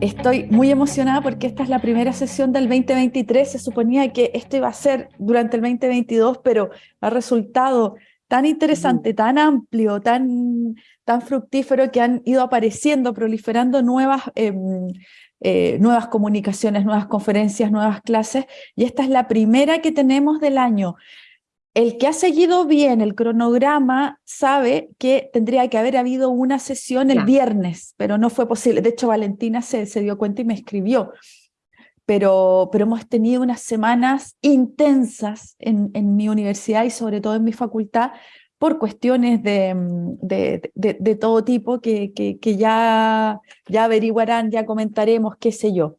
Estoy muy emocionada porque esta es la primera sesión del 2023. Se suponía que esto iba a ser durante el 2022, pero ha resultado tan interesante, tan amplio, tan, tan fructífero que han ido apareciendo, proliferando nuevas, em, eh, nuevas comunicaciones, nuevas conferencias, nuevas clases, y esta es la primera que tenemos del año. El que ha seguido bien el cronograma sabe que tendría que haber habido una sesión el viernes, pero no fue posible. De hecho, Valentina se, se dio cuenta y me escribió. Pero, pero, hemos tenido unas semanas intensas en, en, mi universidad y sobre todo en mi facultad por cuestiones de, de, de, todo tipo que, que, que, ya, ya averiguarán, ya comentaremos, qué sé yo.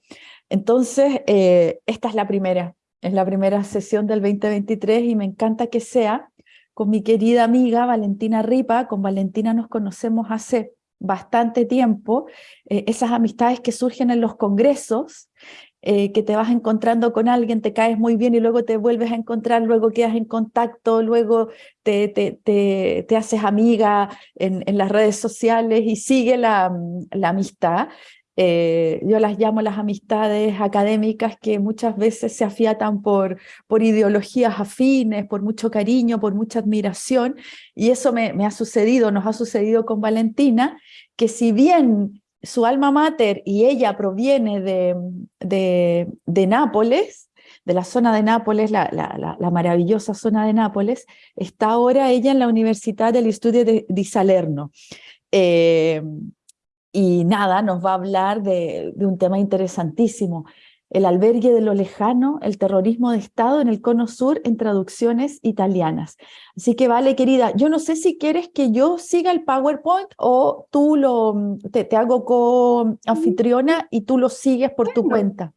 Entonces, eh, esta es la primera. Es la primera sesión del 2023 y me encanta que sea con mi querida amiga Valentina Ripa. Con Valentina nos conocemos hace bastante tiempo. Eh, esas amistades que surgen en los congresos, eh, que te vas encontrando con alguien, te caes muy bien y luego te vuelves a encontrar, luego quedas en contacto, luego te, te, te, te haces amiga en, en, las redes sociales y sigue la, la amistad. Eh, yo las llamo las amistades académicas que muchas veces se afiatan por, por ideologías afines, por mucho cariño, por mucha admiración, y eso me, me ha sucedido, nos ha sucedido con Valentina, que si bien su alma mater y ella proviene de, de, de Nápoles, de la zona de Nápoles, la, la, la, maravillosa zona de Nápoles, está ahora ella en la Universidad del Estudio de, de Salerno. Eh, y nada, nos va a hablar de, de, un tema interesantísimo, el albergue de lo lejano, el terrorismo de Estado en el cono sur en traducciones italianas. Así que vale, querida, yo no sé si quieres que yo siga el PowerPoint o tú lo, te, te hago co-anfitriona y tú lo sigues por tu cuenta.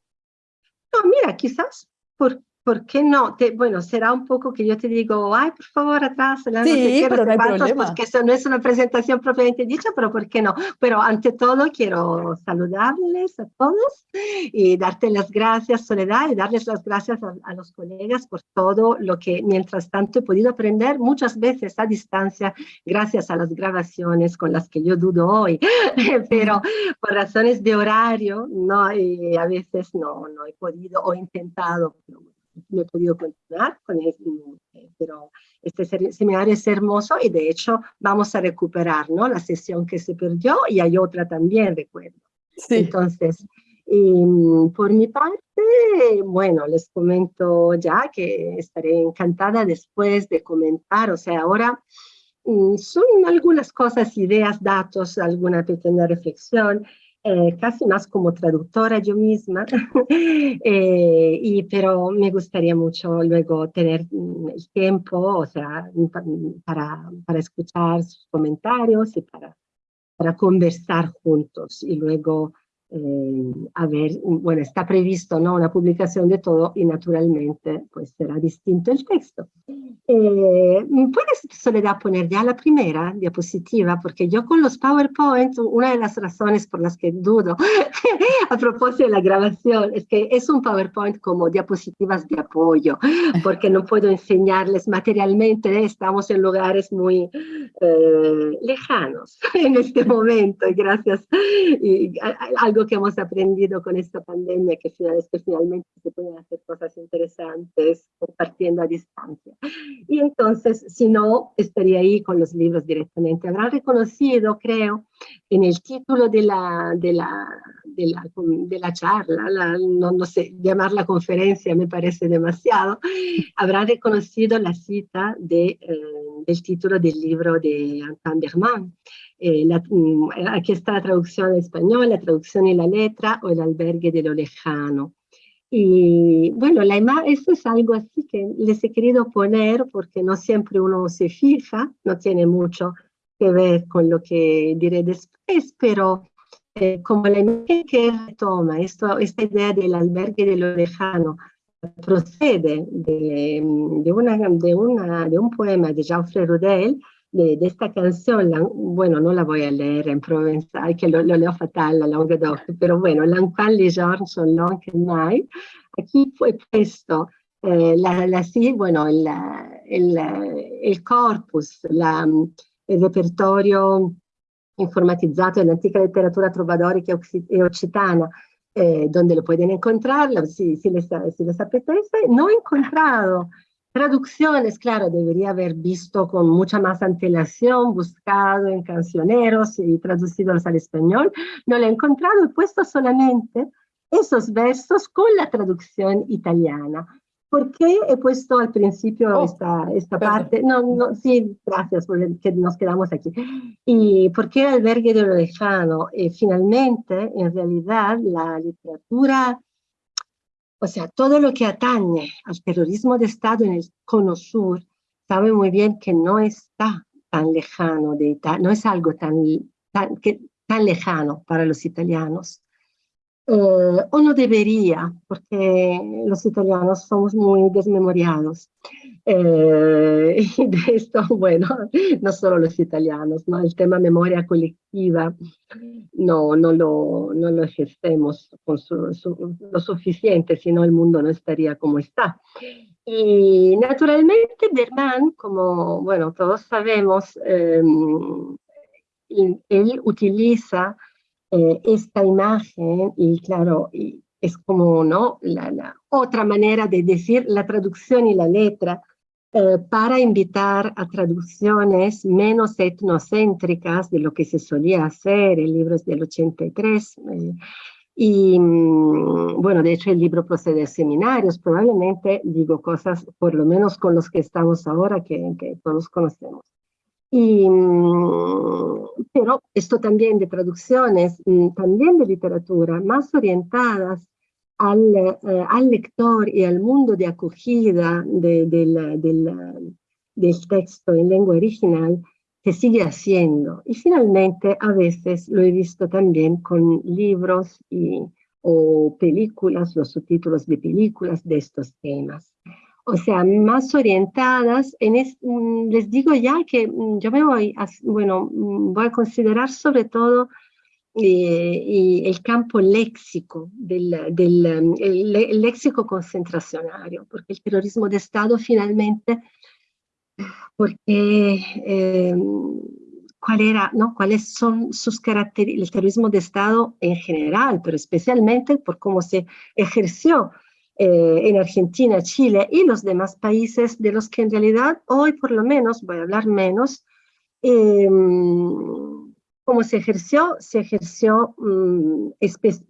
No, mira, quizás por, ¿Por qué no? Te, bueno, será un poco que yo te digo, ay, por favor, atrás, la sí, no pero no hay problema. porque eso no es una presentación propiamente dicha, pero ¿por qué no? Pero ante todo quiero saludarles a todos y darte las gracias, Soledad, y darles las gracias a, a los colegas por todo lo que mientras tanto he podido aprender muchas veces a distancia, gracias a las grabaciones con las que yo dudo hoy, pero por razones de horario, no, y a veces no, no he podido o intentado no he podido continuar con él, eh, pero este seminario es hermoso y de hecho vamos a recuperar ¿no? la sesión que se perdió y hay otra también, recuerdo. Sí. Entonces, y, por mi parte, bueno, les comento ya que estaré encantada después de comentar, o sea, ahora mm, son algunas cosas, ideas, datos, alguna pequeña reflexión eh, casi más como traductora yo misma, eh, y, pero me gustaría mucho luego tener mm, el tiempo, o sea, para, para escuchar sus comentarios y para, para conversar juntos. Y luego eh, a ver, bueno, está previsto ¿no? una publicación de todo y naturalmente pues será distinto el texto. Eh, ¿Puedes, Soledad, poner ya la primera diapositiva? Porque yo con los PowerPoint, una de las razones por las que dudo a propósito de la grabación es que es un PowerPoint como diapositivas de apoyo, porque no puedo enseñarles materialmente, estamos en lugares muy eh, lejanos en este momento, y gracias y, a, algo que hemos aprendido con esta pandemia, que, que finalmente se pueden hacer cosas interesantes compartiendo a distancia. Y entonces, si no, estaría ahí con los libros directamente. Habrán reconocido, creo, en el título de la, de la, de la, de la charla, la, no, no, sé, llamar la conferencia me parece demasiado, habrán reconocido la cita de, eh, del título del libro de Antoine Berman, eh, la, mm, aquí está la traducción en español, la traducción y la letra o el albergue de lo lejano. Y bueno, la esto es algo así que les he querido poner porque no siempre uno se fija, no tiene mucho que ver con lo que diré después, pero eh, como la imagen que toma, esto, esta idea del albergue de lo lejano, procede de, de, una, de, una, de un poema de Geoffrey Rudel, de, de, esta canción, la, bueno, no la voy a leer en provenzal, que lo, lo leo fatal, la Languedoc, pero bueno, l'enquan les giorni son longs que mai. Aquí fue puesto eh, la, la, sí, bueno, el, el, el corpus, la, el repertorio informatizzato dell'antica letteratura trovadorica e occitana, eh, donde lo pueden encontrar, si, si, les, si les apetece. No he encontrado traducciones, claro, debería haber visto con mucha más antelación, buscado en cancioneros y traducidos al español. No lo he encontrado, he puesto solamente esos versos con la traducción italiana. ¿Por qué he puesto al principio oh, esta, esta parte? No, no, sí, gracias por que nos quedamos aquí. ¿Y por qué albergue de lo lejano? Eh, finalmente, en realidad, la literatura, o sea, todo lo que atañe al terrorismo de Estado en el cono sur, sabe muy bien que no está tan lejano de Italia, no es algo tan, tan, tan lejano para los italianos eh, o no debería, porque los italianos somos muy desmemoriados. Eh, y de esto, bueno, no solo los italianos, ¿no? el tema memoria colectiva no, no, lo, no lo ejercemos con lo suficiente, si no el mundo no estaría como está. Y naturalmente Berman, como bueno, todos sabemos, eh, él utiliza eh, esta imagen y claro, y es como ¿no? La, otra manera de decir la traducción y la letra eh, para invitar a traducciones menos etnocéntricas de lo que se solía hacer, el libro es del 83, eh, y mm, bueno, de hecho el libro procede de seminarios, probablemente digo cosas por lo menos con los que estamos ahora que, que todos conocemos. Y, mm, pero esto también de traducciones, mm, también de literatura, más orientadas al, eh, al lector y al mundo de acogida de, del texto en lengua original, se sigue haciendo. Y finalmente, a veces lo he visto también con libros y, o películas, los subtítulos de películas de estos temas o sea, más orientadas. En mm, les digo ya que mm, yo me voy a, bueno, mm, voy a considerar sobre todo eh, el campo léxico, del, del el, léxico concentracionario, porque el terrorismo de Estado finalmente, porque eh, cuál era, ¿no? cuáles son sus características, el terrorismo de Estado en general, pero especialmente por cómo se ejerció eh, en Argentina, Chile y los demás países de los que en realidad hoy por lo menos, voy a hablar menos, eh, como se ejerció, se ejerció mm,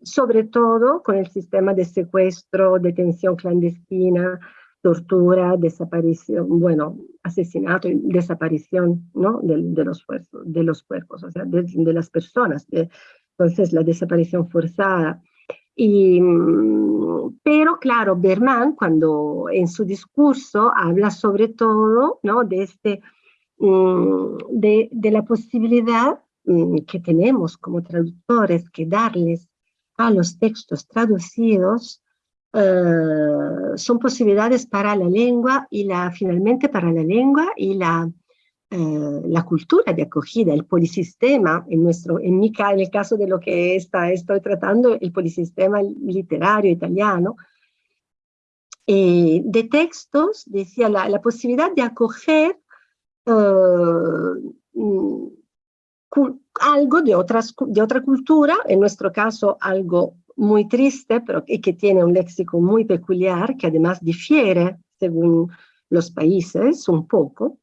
sobre todo con el sistema de secuestro, detención clandestina, tortura, desaparición, bueno, asesinato y desaparición ¿no? de, de, los, de los cuerpos, o sea, de, de las personas. entonces, la desaparición forzada, y, mm, pero claro, Berman cuando en su discurso habla sobre todo ¿no? de, este, mm, de, de, la posibilidad mm, que tenemos como traductores que darles a los textos traducidos eh, son posibilidades para la lengua y la, finalmente para la lengua y la eh, la cultura de acogida, el polisistema, en, nuestro, en, mi, en el caso de lo que está, estoy tratando, el polisistema literario italiano, eh, de textos, decía, la, la, posibilidad de acoger uh, algo de, otras, de otra cultura, en nuestro caso algo muy triste, pero que, que tiene un léxico muy peculiar, que además difiere según los países un poco,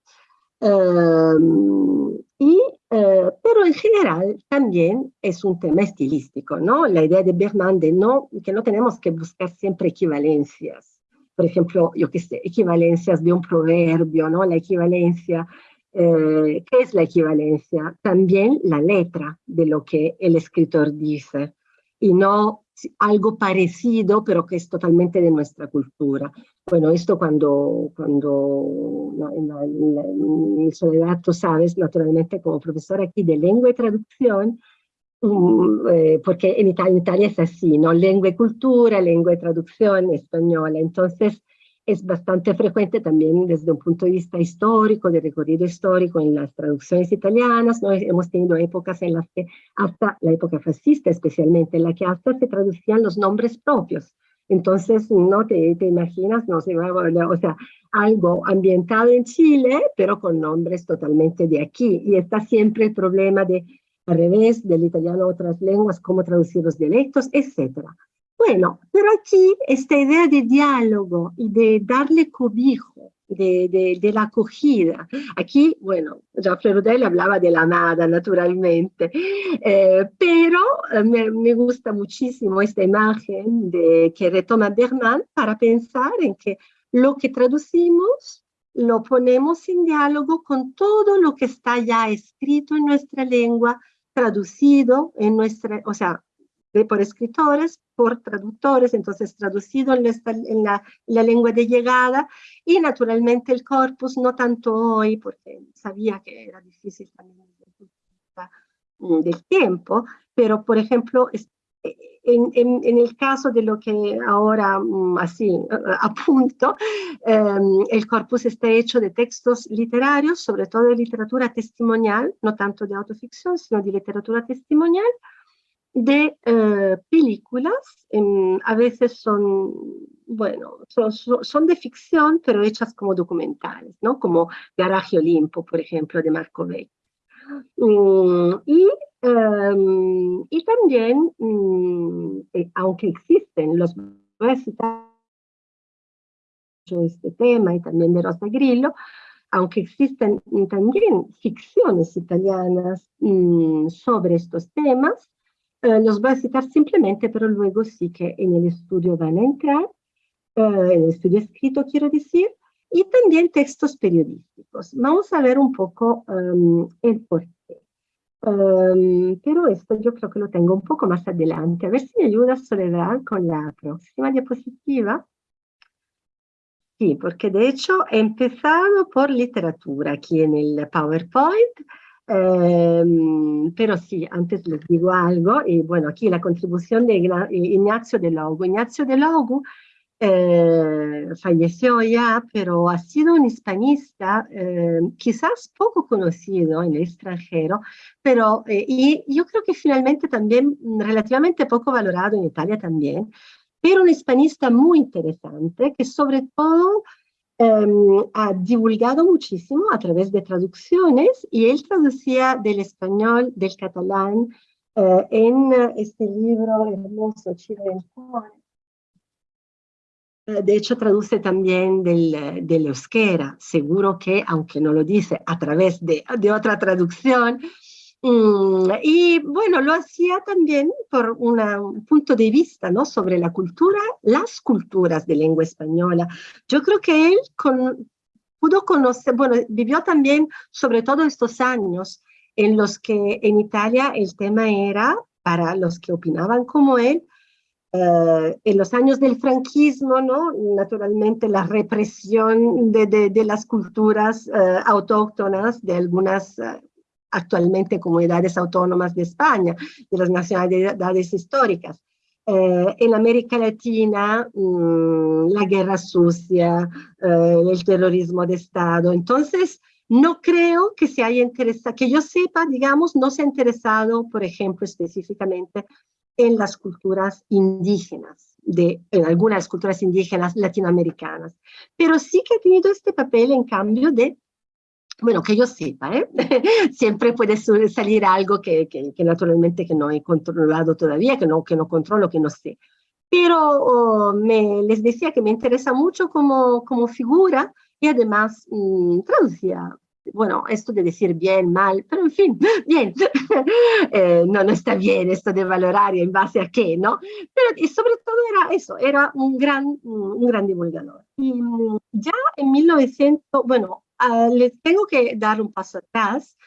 Em, y, eh, pero en general también es un tema estilístico, ¿no? La idea de Berman de no, que no tenemos que buscar siempre equivalencias. Por ejemplo, yo qué sé, equivalencias de un proverbio, ¿no? La equivalencia, eh, ¿qué es la equivalencia? También la letra de lo que el escritor dice y no algo parecido, pero que es totalmente de nuestra cultura. Bueno, esto cuando, cuando en, mi soledad, tú sabes, naturalmente como profesor aquí de lengua y traducción, um, eh, porque en Italia, en Italia es así, ¿no? Lengua y cultura, lengua y traducción española. Entonces, es bastante frecuente también desde un punto de vista histórico, de recorrido histórico en las traducciones italianas. ¿no? Hemos tenido épocas en las que, hasta la época fascista especialmente, en la que hasta se traducían los nombres propios. Entonces, no te, te imaginas, no sé, o sea, algo ambientado en Chile, pero con nombres totalmente de aquí. Y está siempre el problema de al revés, del italiano a otras lenguas, cómo traducir los dialectos, etc. Bueno, pero aquí esta idea de diálogo y de darle cobijo, de, de, la acogida. Aquí, bueno, Jean Rudel hablaba de la nada, naturalmente, eh, pero eh, me, me, gusta muchísimo esta imagen de, que retoma Bernard para pensar en que lo que traducimos lo ponemos en diálogo con todo lo que está ya escrito en nuestra lengua, traducido en nuestra, o sea, por escritores, por traductores, entonces traducido en, la, lengua de llegada. Y naturalmente el corpus, no tanto hoy, porque sabía que era difícil también mm, del tiempo, pero por ejemplo, en, en, el caso de lo que ahora mm, así apunto, em, el corpus está hecho de textos literarios, sobre todo de literatura testimonial, no tanto de autoficción, sino de literatura testimonial, de eh, películas, a veces son, bueno, son, son, de ficción, pero hechas como documentales, ¿no? Como Garaje Olimpo, por ejemplo, de Marco Vecchi. Mm, y, em, y también, mm, eh, aunque existen los citar este tema y también de Rosa Grillo, aunque existen también ficciones italianas mm, sobre estos temas, eh, los voy a citar simplemente, pero luego sí que en el estudio van a entrar, eh, en el estudio escrito quiero decir, y también textos periodísticos. Vamos a ver un poco um, el porqué. Um, pero esto yo creo que lo tengo un poco más adelante. A ver si me ayuda Soledad con la próxima diapositiva. Sí, porque de hecho he empezado por literatura aquí en el PowerPoint, Em, pero sí, antes les digo algo, y bueno, aquí la contribución de Ignacio de Logo. Ignacio de Logo eh, falleció ya, pero ha sido un hispanista em, quizás poco conocido en el extranjero, pero eh, y yo creo que finalmente también relativamente poco valorado en Italia también, pero un hispanista muy interesante que sobre todo Em, ha divulgado muchísimo a través de traducciones y él traducía del español, del catalán, eh, en este libro hermoso, Chile eh, de hecho, traduce también del, del euskera, seguro que, aunque no lo dice, a través de, de otra traducción, y bueno, lo hacía también por un punto de vista ¿no? sobre la cultura, las culturas de lengua española. Yo creo que él con, pudo conocer, bueno, vivió también sobre todo estos años en los que en Italia el tema era, para los que opinaban como él, eh, en los años del franquismo, ¿no? naturalmente la represión de, de, de las culturas uh, autóctonas de algunas uh, actualmente comunidades autónomas de España, de las nacionalidades históricas. Eh, en América Latina, mmm, la guerra sucia, eh, el terrorismo de Estado. Entonces, no creo que se haya interesado, que yo sepa, digamos, no se ha interesado, por ejemplo, específicamente en las culturas indígenas, de, en algunas culturas indígenas latinoamericanas, pero sí que ha tenido este papel, en cambio, de bueno, que yo sepa, ¿eh? siempre puede salir algo que, que, que, naturalmente que no he controlado todavía, que no, que no controlo, que no sé. Pero oh, me, les decía que me interesa mucho como, como figura y además mmm. Bueno, esto de decir bien, mal, pero en fin, bien. eh, no, no está bien esto de valorar y en base a qué, ¿no? Pero y sobre todo era eso, era un gran, un gran divulgador. Y mm, ya en 1900, bueno, Uh, les tengo que dar un paso atrás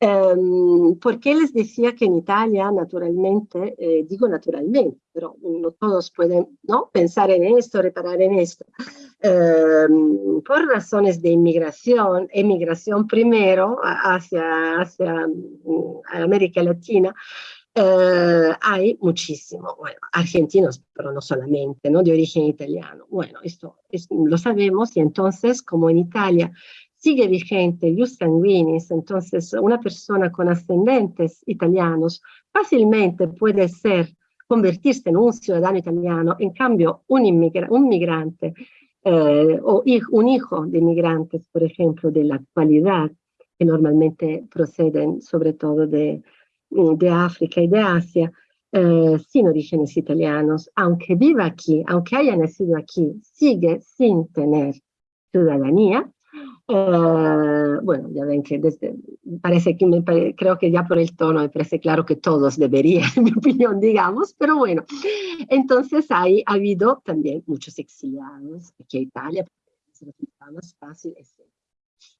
um, porque les decía que en Italia, naturalmente, eh, digo naturalmente, pero no todos pueden ¿no? pensar en esto, reparar en esto, um, por razones de inmigración, emigración primero hacia, hacia um, América Latina, Uh, hay muchísimo, bueno, argentinos, pero no solamente, ¿no? De origen italiano. Bueno, esto es, lo sabemos y entonces, como en Italia sigue vigente Ius sanguinis, entonces una persona con ascendentes italianos fácilmente puede ser, convertirse en un ciudadano italiano, en cambio un, un migrante eh, o un hijo de inmigrantes, por ejemplo, de la actualidad, que normalmente proceden sobre todo de, de África y de Asia eh, sin orígenes italianos, aunque viva aquí, aunque haya nacido aquí, sigue sin tener ciudadanía. Eh, bueno, ya ven que desde, parece que me, creo que ya por el tono me parece claro que todos deberían, en mi opinión, digamos, pero bueno, entonces hay, ha habido también muchos exiliados aquí a Italia, se más fácil, etc.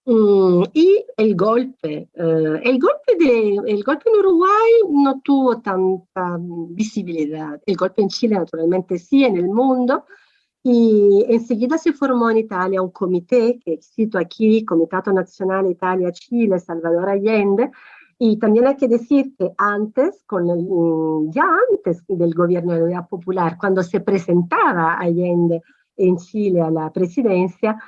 Mm, y el golpe, eh, el, golpe de, el golpe en Uruguay no tuvo tanta visibilidad, el golpe en Chile naturalmente sí, en el mundo, y enseguida se formó en Italia un comité, que cito aquí, Comitato Nacional Italia-Chile, Salvador Allende, y también hay que decir que antes, con el, mm, ya antes del gobierno de la Popular, cuando se presentaba Allende en Chile a la presidencia,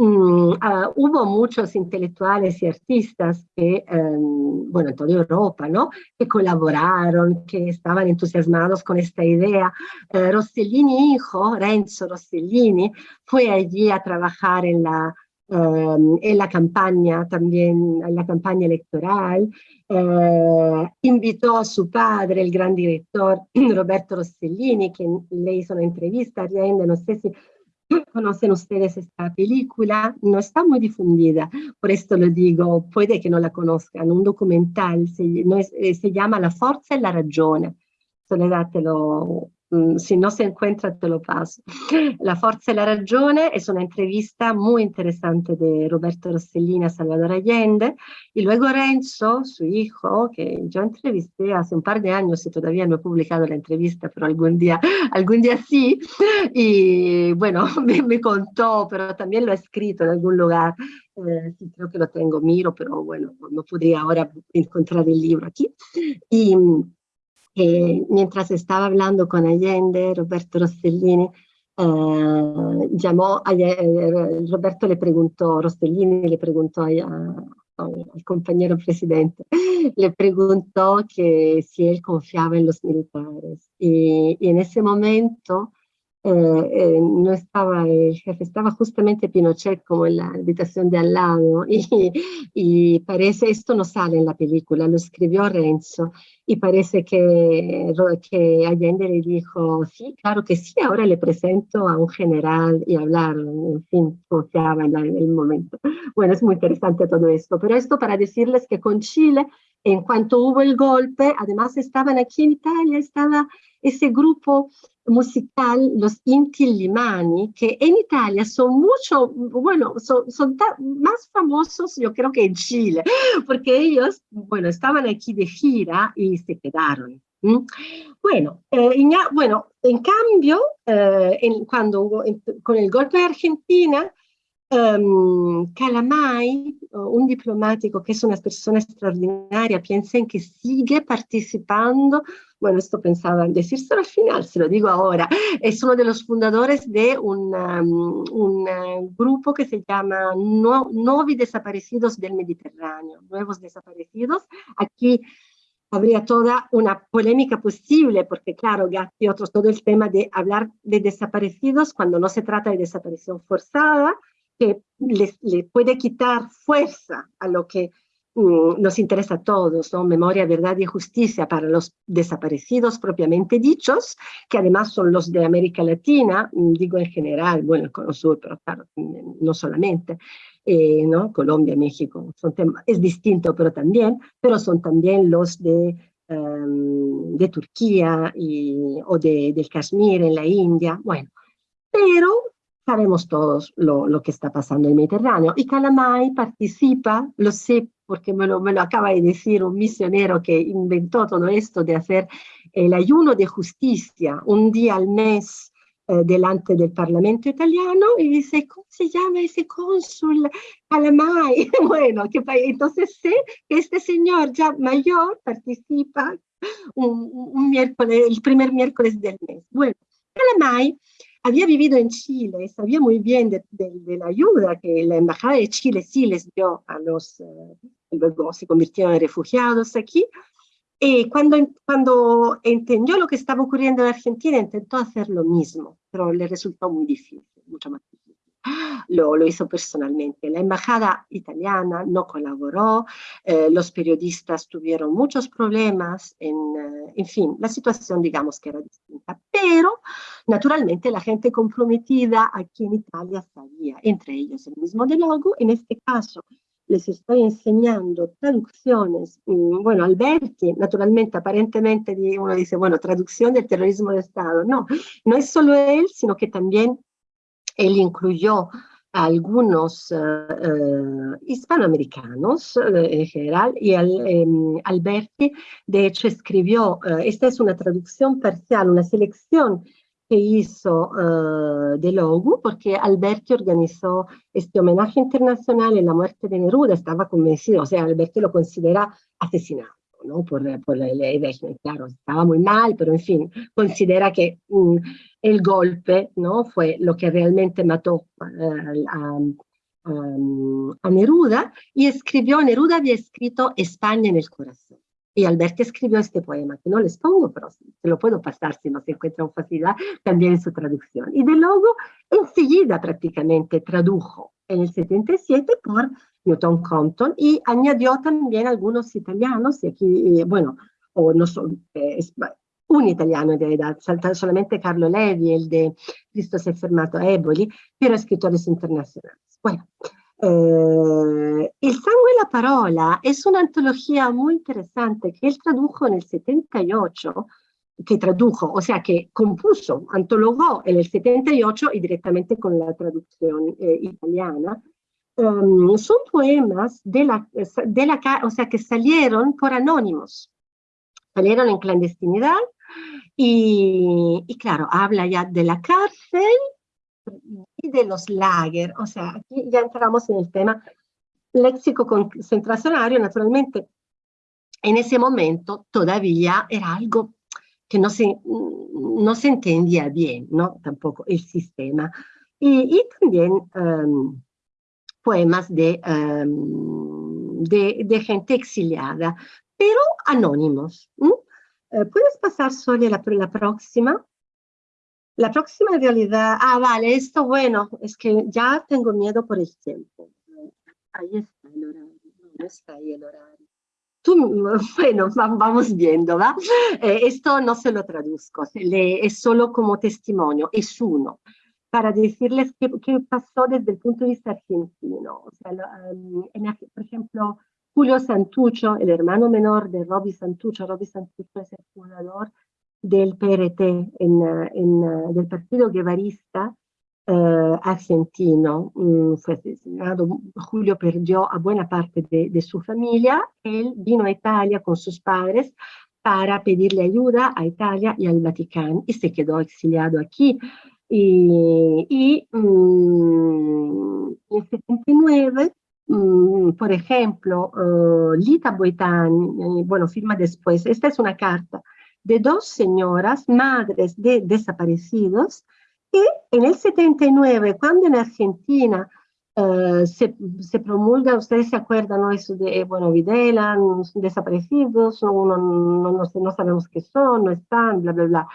Mm, ah, hubo muchos intelectuales y artistas que, em, bueno, en toda Europa, ¿no? Que colaboraron, que estaban entusiasmados con esta idea. Eh, Rossellini hijo, Renzo Rossellini, fue allí a trabajar en la, em, en la campaña, también en la campaña electoral. Eh, invitó a su padre, el gran director Roberto Rossellini, que le hizo una entrevista a no sé si conocen ustedes esta película, no está muy difundida, por esto lo digo, puede que no la conozcan, un documental, se, no es, eh, se llama La Forza e la Ragione, Soledad te lo, Mm, si no se encuentra te lo paso. La Forza y la Ragione es una entrevista muy interesante de Roberto Rossellini a Salvador Allende y luego Renzo, su hijo, que yo entrevisté hace un par de años y todavía no he publicado la entrevista, pero algún día, algún día sí, y bueno, me, me contó, pero también lo ha escrito en algún lugar, eh, creo que lo tengo, miro, pero bueno, no podría ahora encontrar el libro aquí. Y mientras estaba hablando con Allende, Roberto Rossellini, eh, llamó, eh, Roberto le preguntó, Rossellini le preguntó al compañero presidente, le preguntó que si él confiaba en los militares. Y, y en ese momento eh, eh, no estaba el jefe, estaba justamente Pinochet como en la habitación de al lado y, y, parece, esto no sale en la película, lo escribió Renzo y parece que, que Allende le dijo, sí, claro que sí, ahora le presento a un general y hablar, en fin, confiaba en, en el momento. Bueno, es muy interesante todo esto, pero esto para decirles que con Chile, en cuanto hubo el golpe, además estaban aquí en Italia, estaba ese grupo musical, los Inti Limani, que en Italia son mucho, bueno, son, son más famosos yo creo que en Chile, porque ellos, bueno, estaban aquí de gira y se quedaron. Bueno, eh, en, bueno, en cambio, eh, cuando con el golpe de Argentina, um, Calamai, un diplomático que es una persona extraordinaria, piensen que sigue participando bueno, esto pensaba en decírselo al final, se lo digo ahora, es uno de los fundadores de un, uh, grupo que se llama no, Novi Desaparecidos del Mediterráneo, Nuevos Desaparecidos. Aquí habría toda una polémica posible, porque claro, Gatti otros, todo el tema de hablar de desaparecidos cuando no se trata de desaparición forzada, que le puede quitar fuerza a lo que Mm, nos interesa a todos, ¿no? Memoria, verdad y justicia para los desaparecidos propiamente dichos, que además son los de América Latina, mm, digo en general, bueno, el Cono Sur, pero claro, mm, no solamente, eh, ¿no? Colombia, México, son es distinto, pero también, pero son también los de, em, de Turquía y, o de, del Kashmir en la India, bueno, pero sabemos todos lo, lo, que está pasando en el Mediterráneo. Y Calamai participa, lo sé porque me lo, me lo acaba de decir un misionero que inventó todo esto de hacer el ayuno de justicia un día al mes eh, delante del Parlamento italiano y dice, ¿cómo se llama ese cónsul? Calamai. bueno, que, entonces sé que este señor ya mayor participa un, un miércoles, el primer miércoles del mes. Bueno, Calamai había vivido en Chile, sabía muy bien de, de, de, la ayuda que la Embajada de Chile sí les dio a los, uh, luego se convirtieron en refugiados aquí, y cuando, cuando entendió lo que estaba ocurriendo en Argentina, intentó hacer lo mismo, pero le resultó muy difícil, mucho más difícil. Lo, hizo personalmente. La embajada italiana no colaboró, eh, los periodistas tuvieron muchos problemas, en, eh, en, fin, la situación digamos que era distinta, pero naturalmente la gente comprometida aquí en Italia sabía, entre ellos el mismo De Logo, en este caso les estoy enseñando traducciones, mm, bueno, Alberti, naturalmente, aparentemente uno dice, bueno, traducción del terrorismo de Estado. No, no es solo él, sino que también él incluyó a algunos uh, hispanoamericanos uh, en general y um, Alberti de hecho escribió, esta es una traducción parcial, una selección que hizo de Logu porque Alberti organizó este homenaje internacional en la muerte de Neruda, estaba convencido, o sea, Alberti lo considera asesinado. ¿No? Por, por la ley claro, estaba muy mal, pero en fin, considera que mm, el golpe ¿no? fue lo que realmente mató a, a, Neruda y escribió, Neruda había escrito España en el corazón. Y Alberti escribió este poema, que no les pongo, pero se lo puedo pasar si no se encuentra con facilidad, también en su traducción. Y de luego, enseguida prácticamente tradujo en el 77 por Newton Compton y añadió también algunos italianos, y aquí, eh, bueno, o no son, eh, un italiano en realidad, solamente Carlo Levi, el de Cristo se fermato a Eboli, pero escritores internacionales. Bueno, eh, El sangue y la parola es una antología muy interesante que él tradujo en el 78, que tradujo, o sea, que compuso, antologó en el 78 y directamente con la traducción eh, italiana, um, son poemas de la, de la, o sea, que salieron por anónimos, salieron en clandestinidad y, y, claro, habla ya de la cárcel de los lager, o sea, aquí ya entramos en el tema léxico concentracionario, naturalmente en ese momento todavía era algo que no se, no se entendía bien, ¿no? Tampoco el sistema. Y, también um, poemas de, um, de, de, gente exiliada, pero anónimos. Eh, ¿Puedes pasar, Sonia, la, la próxima? La próxima realidad, ah, vale, esto bueno, es que ya tengo miedo por el tiempo. Ahí está el horario, no está ahí el horario. Tú, bueno, vamos viendo, ¿va? Eh, esto no se lo traduzco, es solo como testimonio, es uno para decirles qué, qué, pasó desde el punto de vista argentino. O sea, um, en, por ejemplo, Julio Santucho, el hermano menor de Robbie Santucho, Robbie Santucho es el fundador del PRT, en, en, del Partido Guevarista eh, argentino. Mm, fue asesinado, Julio perdió a buena parte de, su familia. Él vino a Italia con sus padres para pedirle ayuda a Italia y al Vaticano y se quedó exiliado aquí y, y um, en 79, um, por ejemplo, Lita Boitani, bueno, firma después, esta es una carta de dos señoras, madres de desaparecidos, que en el 79, cuando en Argentina uh, se, se, promulga, ustedes se acuerdan, ¿no? Eso de, bueno, Videla, desaparecidos, no, no, no, no, sabemos qué son, no están, bla, bla, bla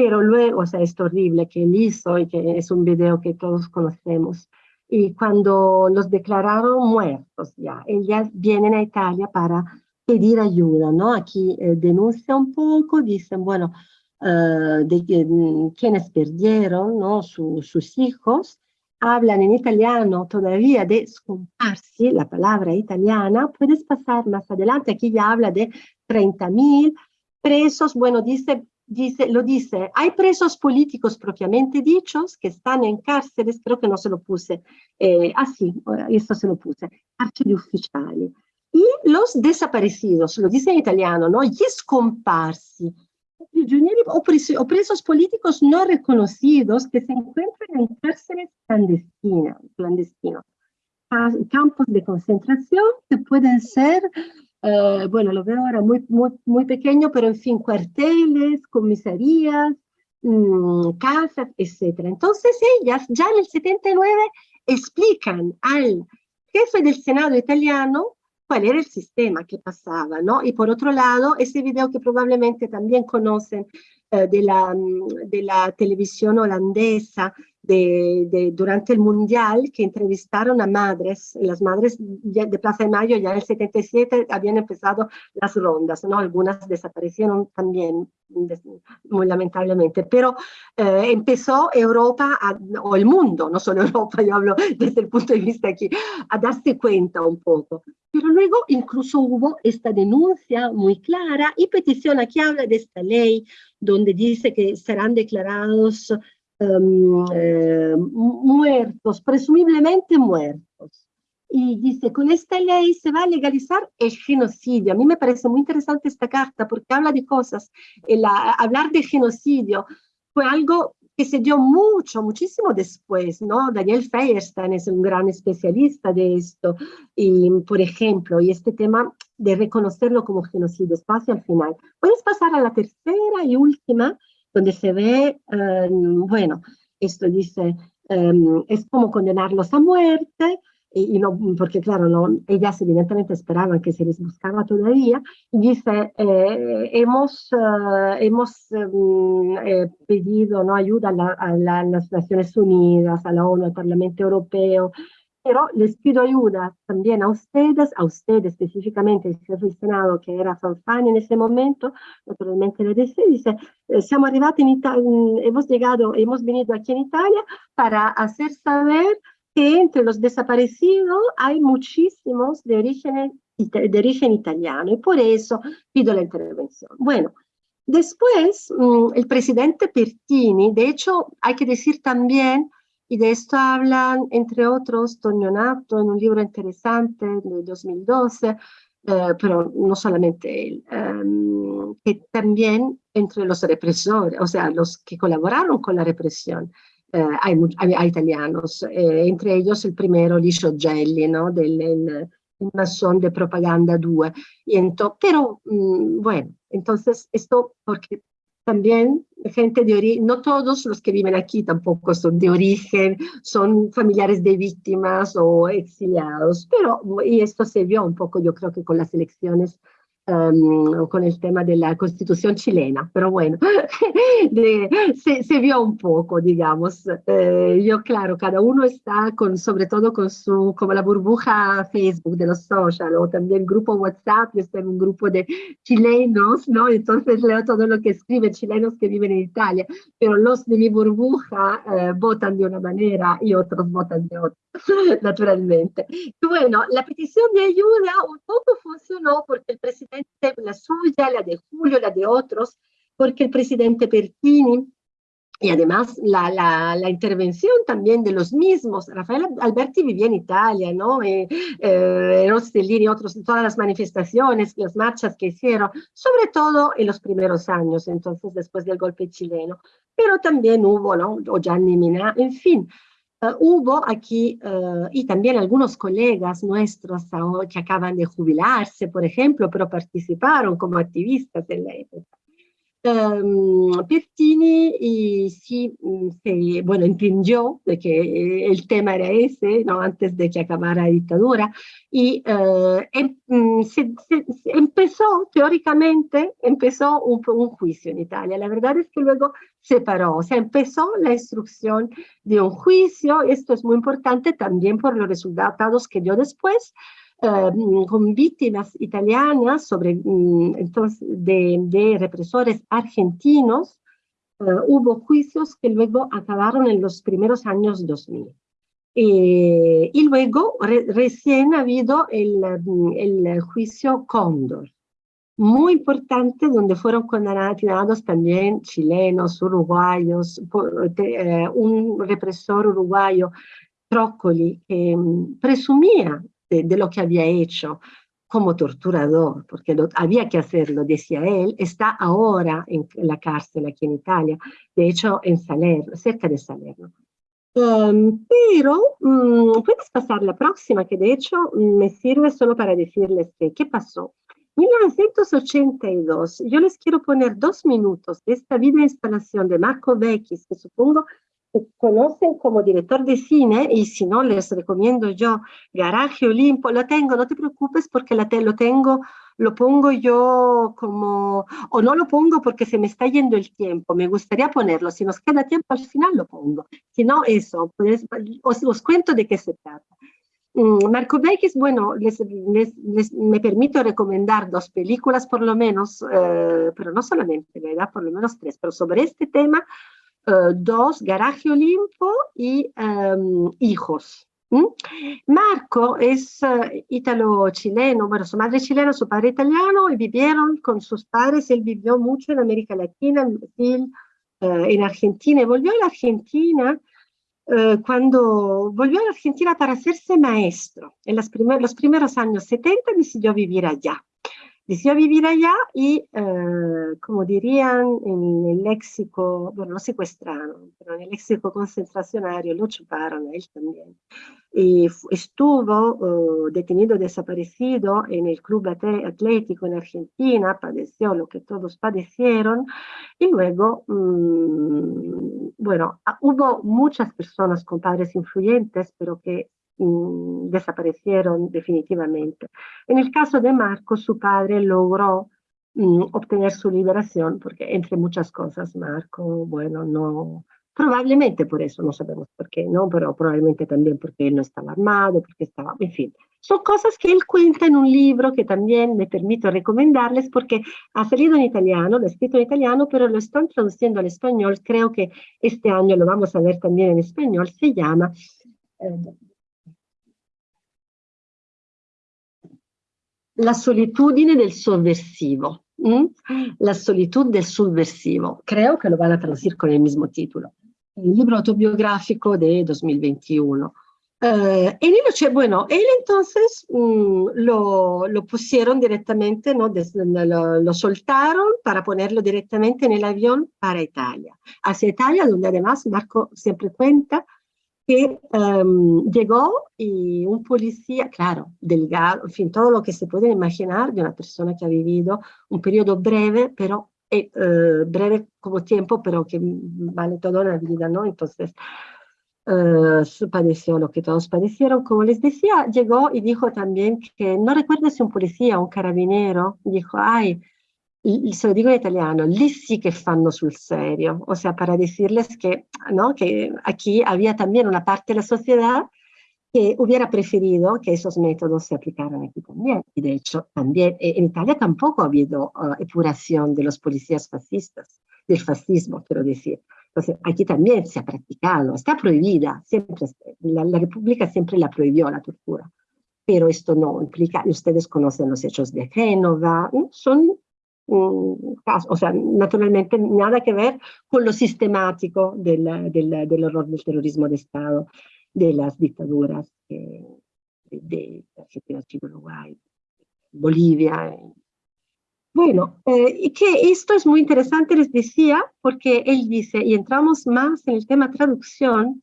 pero luego, o sea, es horrible que él hizo y que es un video que todos conocemos. Y cuando los declararon muertos ya, ellas vienen a Italia para pedir ayuda, ¿no? Aquí eh, denuncia un poco, dicen, bueno, uh, de mm, quienes perdieron, ¿no? Su, sus hijos, hablan en italiano todavía de scomparsi, la palabra italiana, puedes pasar más adelante, aquí ya habla de 30.000 presos, bueno, dice dice, lo dice, hay presos políticos propiamente dichos que están en cárceles, creo que no se lo puse, eh, ah, esto se lo puse, carceri ufficiali. Y los desaparecidos, lo dice en italiano, ¿no? Gli scomparsi, o presos políticos no reconocidos que se encuentran en cárceles clandestinas, clandestinos. Campos de concentración que pueden ser Uh, bueno, lo veo ahora muy, muy, muy pequeño, pero en fin, cuarteles, comisarías, mmm, casas, etc. Entonces ellas ya en el 79 explican al jefe del Senado italiano cuál era el sistema que pasaba, ¿no? Y por otro lado, ese video que probablemente también conocen uh, de, la, de la televisión holandesa, de, durante el Mundial que entrevistaron a madres, las madres de Plaza de Mayo ya en el 77 habían empezado las rondas, ¿no? algunas desaparecieron también, muy lamentablemente, pero eh, empezó Europa, o el mundo, no solo Europa, yo hablo desde el punto de vista aquí, a darse cuenta un poco. Pero luego incluso hubo esta denuncia muy clara y petición, aquí habla de esta ley donde dice que serán declarados eh, muertos, presumiblemente muertos. Y dice, con esta ley se va a legalizar el genocidio. A mí me parece muy interesante esta carta porque habla de cosas. El, hablar de genocidio fue algo que se dio mucho, muchísimo después, ¿no? Daniel Feierstein es un gran especialista de esto, y por ejemplo, y este tema de reconocerlo como genocidio, espacio al final. Puedes pasar a la tercera y última, donde se ve, um, bueno, esto dice, um, es como condenarlos a muerte, y, y, no, porque claro, no, ellas evidentemente esperaban que se les buscaba todavía, y dice, eh, hemos, uh, hemos um, eh, pedido ¿no? ayuda a, la, a, la, a, las Naciones Unidas, a la ONU, al Parlamento Europeo, pero les pido ayuda también a ustedes, a ustedes específicamente, el jefe Senado, que era Fanfani en ese momento, naturalmente le dice, dice, eh, siamo arrivati in Italia, hemos llegado, hemos venido aquí en Italia para hacer saber que entre los desaparecidos hay muchísimos de origen, de origen italiano y por eso pido la intervención. Bueno, después mm, el presidente Pertini, de hecho hay que decir también y de esto hablan, entre otros, Tonio Nato en un libro interesante de 2012, eh, pero no solamente él, um, que también entre los represores, o sea, los que colaboraron con la represión, eh, hay, italianos, eh, entre ellos el primero, Licio Gelli, ¿no? del el, masón de Propaganda 2. Y pero, um, bueno, entonces esto porque también gente de origen, no todos los que viven aquí tampoco son de origen, son familiares de víctimas o exiliados, pero y esto se vio un poco yo creo que con las elecciones um, con el tema de la constitución chilena, pero bueno, de, se, se, vio un poco, digamos. Eh, yo, claro, cada uno está con, todo con su, como la burbuja Facebook de los social, o también grupo WhatsApp, yo estoy en un grupo de chilenos, ¿no? Entonces leo todo lo que escriben chilenos que viven en Italia, pero los de mi burbuja eh, votan de una manera y otros votan de otra, naturalmente. Bueno, la petición de ayuda un poco funcionó porque el presidente la suya, la de Julio, la de otros, porque el presidente Pertini y además la, la, la, intervención también de los mismos. Rafael Alberti vivía en Italia, ¿no? Eh, eh, y otros, todas las manifestaciones, las marchas que hicieron, sobre todo en los primeros años, entonces después del golpe chileno. Pero también hubo, ¿no? O Gianni Mina, en fin, Uh, hubo aquí, uh, y también algunos colegas nuestros que acaban de jubilarse, por ejemplo, pero participaron como activistas en la época. Um, Pertini y sí, mm, bueno, entendió de que el tema era ese, ¿no? antes de que acabara la dictadura, y uh, em, mm, se, se empezó, teóricamente, empezó un, un, juicio en Italia. La verdad es que luego se paró, o sea, empezó la instrucción de un juicio, esto es muy importante también por los resultados que dio después, uh, con víctimas italianas sobre, um, entonces, de, de, represores argentinos, uh, hubo juicios que luego acabaron en los primeros años 2000. Eh, y luego re, recién ha habido el, el juicio Cóndor, muy importante donde fueron condenados también chilenos, uruguayos, por, eh, un represor uruguayo, Trócoli, que um, presumía de, lo que había hecho como torturador, porque lo, había que hacerlo, decía él, está ahora en la cárcel aquí en Italia, de hecho en Salerno, cerca de Salerno. Um, pero um, puedes pasar la próxima, que de hecho me sirve solo para decirles que, qué pasó. 1982, yo les quiero poner dos minutos de esta video instalación de Marco Vecchis, que supongo conocen como director de cine y si no les recomiendo yo Garaje Olimpo, lo tengo, no te preocupes porque la te, lo tengo lo pongo yo como, o no lo pongo porque se me está yendo el tiempo, me gustaría ponerlo, si nos queda tiempo al final lo pongo, si no, eso, pues, os, os cuento de qué se trata. Mm, Marco Beckis, bueno, les, me permito recomendar dos películas por lo menos, eh, pero no solamente, ¿verdad? Por lo menos tres, pero sobre este tema, eh, dos, Garaje Olimpo y em, Hijos. Marco es uh, ítalo-chileno, bueno, su madre chilena, su padre italiano, y vivieron con sus padres, él vivió mucho en América Latina, en Brasil, uh, en Argentina, y volvió a la Argentina cuando volvió a la Argentina para hacerse maestro. En los primeros años 70 decidió vivir allá decidió vivir allá y, eh, como dirían en el léxico, bueno, lo secuestraron, pero en el léxico concentracionario lo chuparon a él también. Estuvo uh, detenido, desaparecido en el club atlético en Argentina, padeció lo que todos padecieron, y luego, mmm, bueno, hubo muchas personas con padres influyentes, pero que Mm, desaparecieron definitivamente. En el caso de Marco, su padre logró mm, obtener su liberación, porque entre muchas cosas Marco, bueno, no, probablemente por eso, no sabemos por qué, ¿no? Pero probablemente también porque él no estaba armado, porque estaba, en fin. Son cosas que él cuenta en un libro que también me permito recomendarles porque ha salido en italiano, lo ha escrito en italiano, pero lo están traduciendo al español. Creo que este año lo vamos a ver también en español. Se llama eh, la solitudine del sovversivo. La solitud del subversivo. Creo que lo van a traducir con el mismo título. El libro autobiográfico de 2021. Eh, en él, bueno, él entonces mm, lo, lo, pusieron directamente, ¿no? lo, lo, soltaron para ponerlo directamente en el avión para Italia. Hacia Italia, donde además Marco siempre cuenta que um, llegó y un policía, claro, delgado, en fin, todo lo que se puede imaginar de una persona que ha vivido un periodo breve, pero eh, uh, breve como tiempo, pero que vale toda la vida, ¿no? Entonces, uh, padeció lo que todos padecieron. Como les decía, llegó y dijo también que, no recuerdo si un policía un carabinero, dijo, ay, se lo digo en italiano, lì sí que fanno sul serio, o sea, para decirles que, ¿no? que aquí había también una parte de la sociedad que hubiera preferido que esos métodos se aplicaran aquí también. Y de hecho, también eh, en Italia tampoco ha habido uh, epuración de los policías fascistas, del fascismo, quiero decir. Entonces, aquí también se ha practicado, está prohibida, siempre, la, la República siempre la prohibió la tortura, pero esto no implica, ustedes conocen los hechos de Génova, son o sea, naturalmente nada que ver con lo sistemático del, del, del horror del terrorismo de Estado, de las dictaduras eh, de, Argentina, Chile, Uruguay, Bolivia. Bueno, eh, y que esto es muy interesante, les decía, porque él dice, y entramos más en el tema traducción,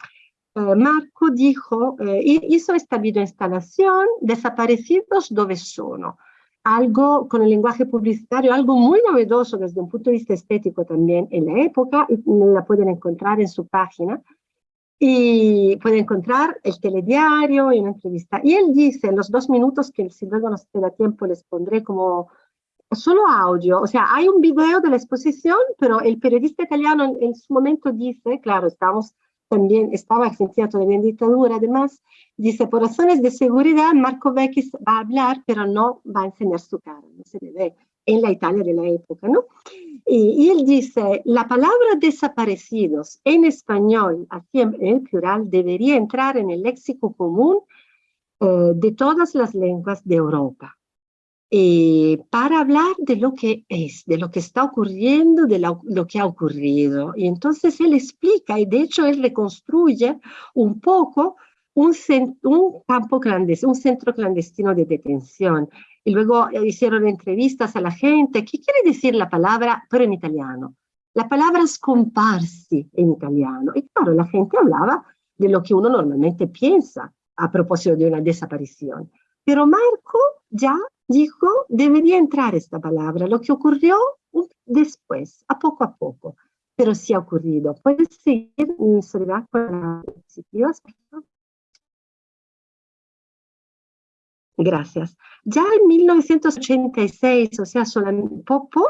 eh, Marco dijo, eh, hizo esta videoinstalación, Desaparecidos dove sono, algo con el lenguaje publicitario, algo muy novedoso desde un punto de vista estético también en la época, y la pueden encontrar en su página, y pueden encontrar el telediario y una entrevista. Y él dice, en los dos minutos que si luego nos queda tiempo les pondré como solo audio, o sea, hay un video de la exposición, pero el periodista italiano en, en su momento dice, claro, estamos también estaba Argentina todavía en dictadura, además, dice, por razones de seguridad, Marco Vecchis va a hablar, pero no va a enseñar su cara, no se le ve en la Italia de la época, ¿no? Y, y él dice, la palabra desaparecidos en español, aquí en, el plural, debería entrar en el léxico común eh, de todas las lenguas de Europa. Eh, para hablar de lo que es, de lo que está ocurriendo, de lo, lo, que ha ocurrido. Y entonces él explica, y de hecho él reconstruye un poco un, un campo clandestino, un centro clandestino de detención. Y luego eh, hicieron entrevistas a la gente. ¿Qué quiere decir la palabra, pero en italiano? La palabra scomparsi en italiano. Y claro, la gente hablaba de lo que uno normalmente piensa a propósito de una desaparición. Pero Marco ya dijo, debería entrar esta palabra, lo que ocurrió después, a poco a poco, pero sí ha ocurrido. ¿Puedes seguir, Soledad, con las diapositivas, Gracias. Ya en 1986, o sea,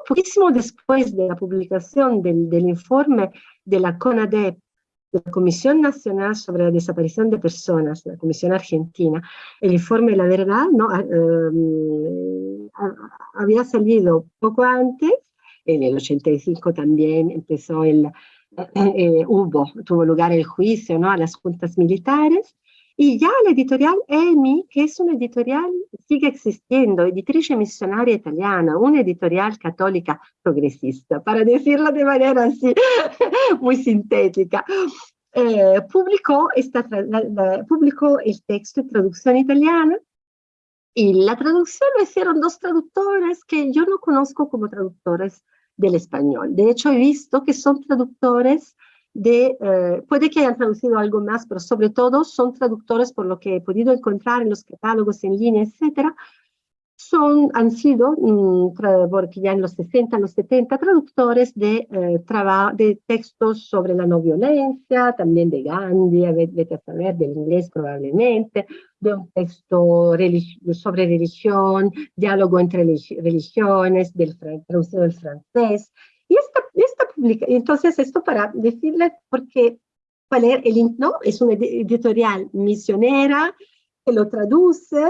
poquísimo después de la publicación del, del, informe de la CONADEP, de la Comisión Nacional sobre la Desaparición de Personas, la Comisión Argentina, el informe La Verdad ¿no? Ah, em, había salido poco antes, en el 85 también empezó el, eh, eh, hubo, tuvo lugar el juicio ¿no? a las juntas militares, y ya la editorial EMI, que es una editorial, sigue existiendo, editrice misionaria italiana, una editorial católica progresista, para decirlo de manera así, muy sintética, eh, publicó, esta, publicó el texto en traducción italiana y la traducción lo hicieron dos traductores que yo no conozco como traductores del español. De hecho, he visto que son traductores de, eh, puede que hayan traducido algo más, pero sobre todo son traductores, por lo que he podido encontrar en los catálogos en línea, etcétera, son, han sido, mm, porque ya en los 60, en los 70, traductores de, eh, de textos sobre la no violencia, también de Gandhi, vete a saber, del inglés probablemente, de un texto sobre religión, diálogo entre religiones, del, traducido del francés, y esta publica, entonces esto para decirles porque el ¿no? es una editorial misionera que lo traduce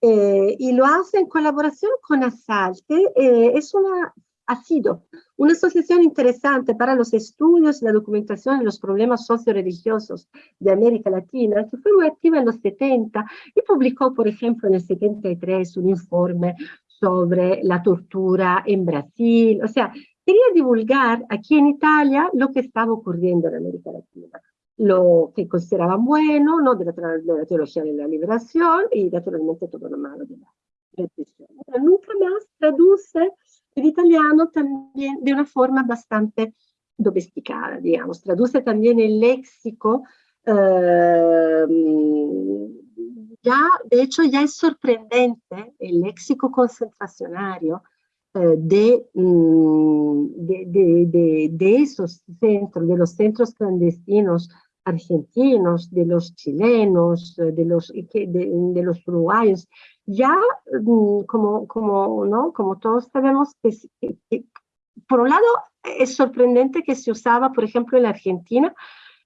eh, y lo hace en colaboración con ASAL, que eh, es una, ha sido una asociación interesante para los estudios y la documentación de los problemas socio-religiosos de América Latina, que fue muy activa en los 70 y publicó, por ejemplo, en el 73 un informe sobre la tortura en Brasil. O sea, quería divulgar aquí en Italia lo que estaba ocurriendo en América Latina, lo que consideraban bueno, ¿no? de, la, de la teología de la liberación y naturalmente todo lo malo de la represión. Pero nunca más traduce el italiano también de una forma bastante domesticada, digamos, traduce también el léxico, eh, ya, de hecho ya es sorprendente el léxico concentracionario eh, mm, de, de, de, esos centros, de los centros clandestinos argentinos, de los chilenos, eh, de los, de, los uruguayos, ya mm, como, como, ¿no? como todos sabemos, que, por un lado es sorprendente que se usaba, por ejemplo, en la Argentina,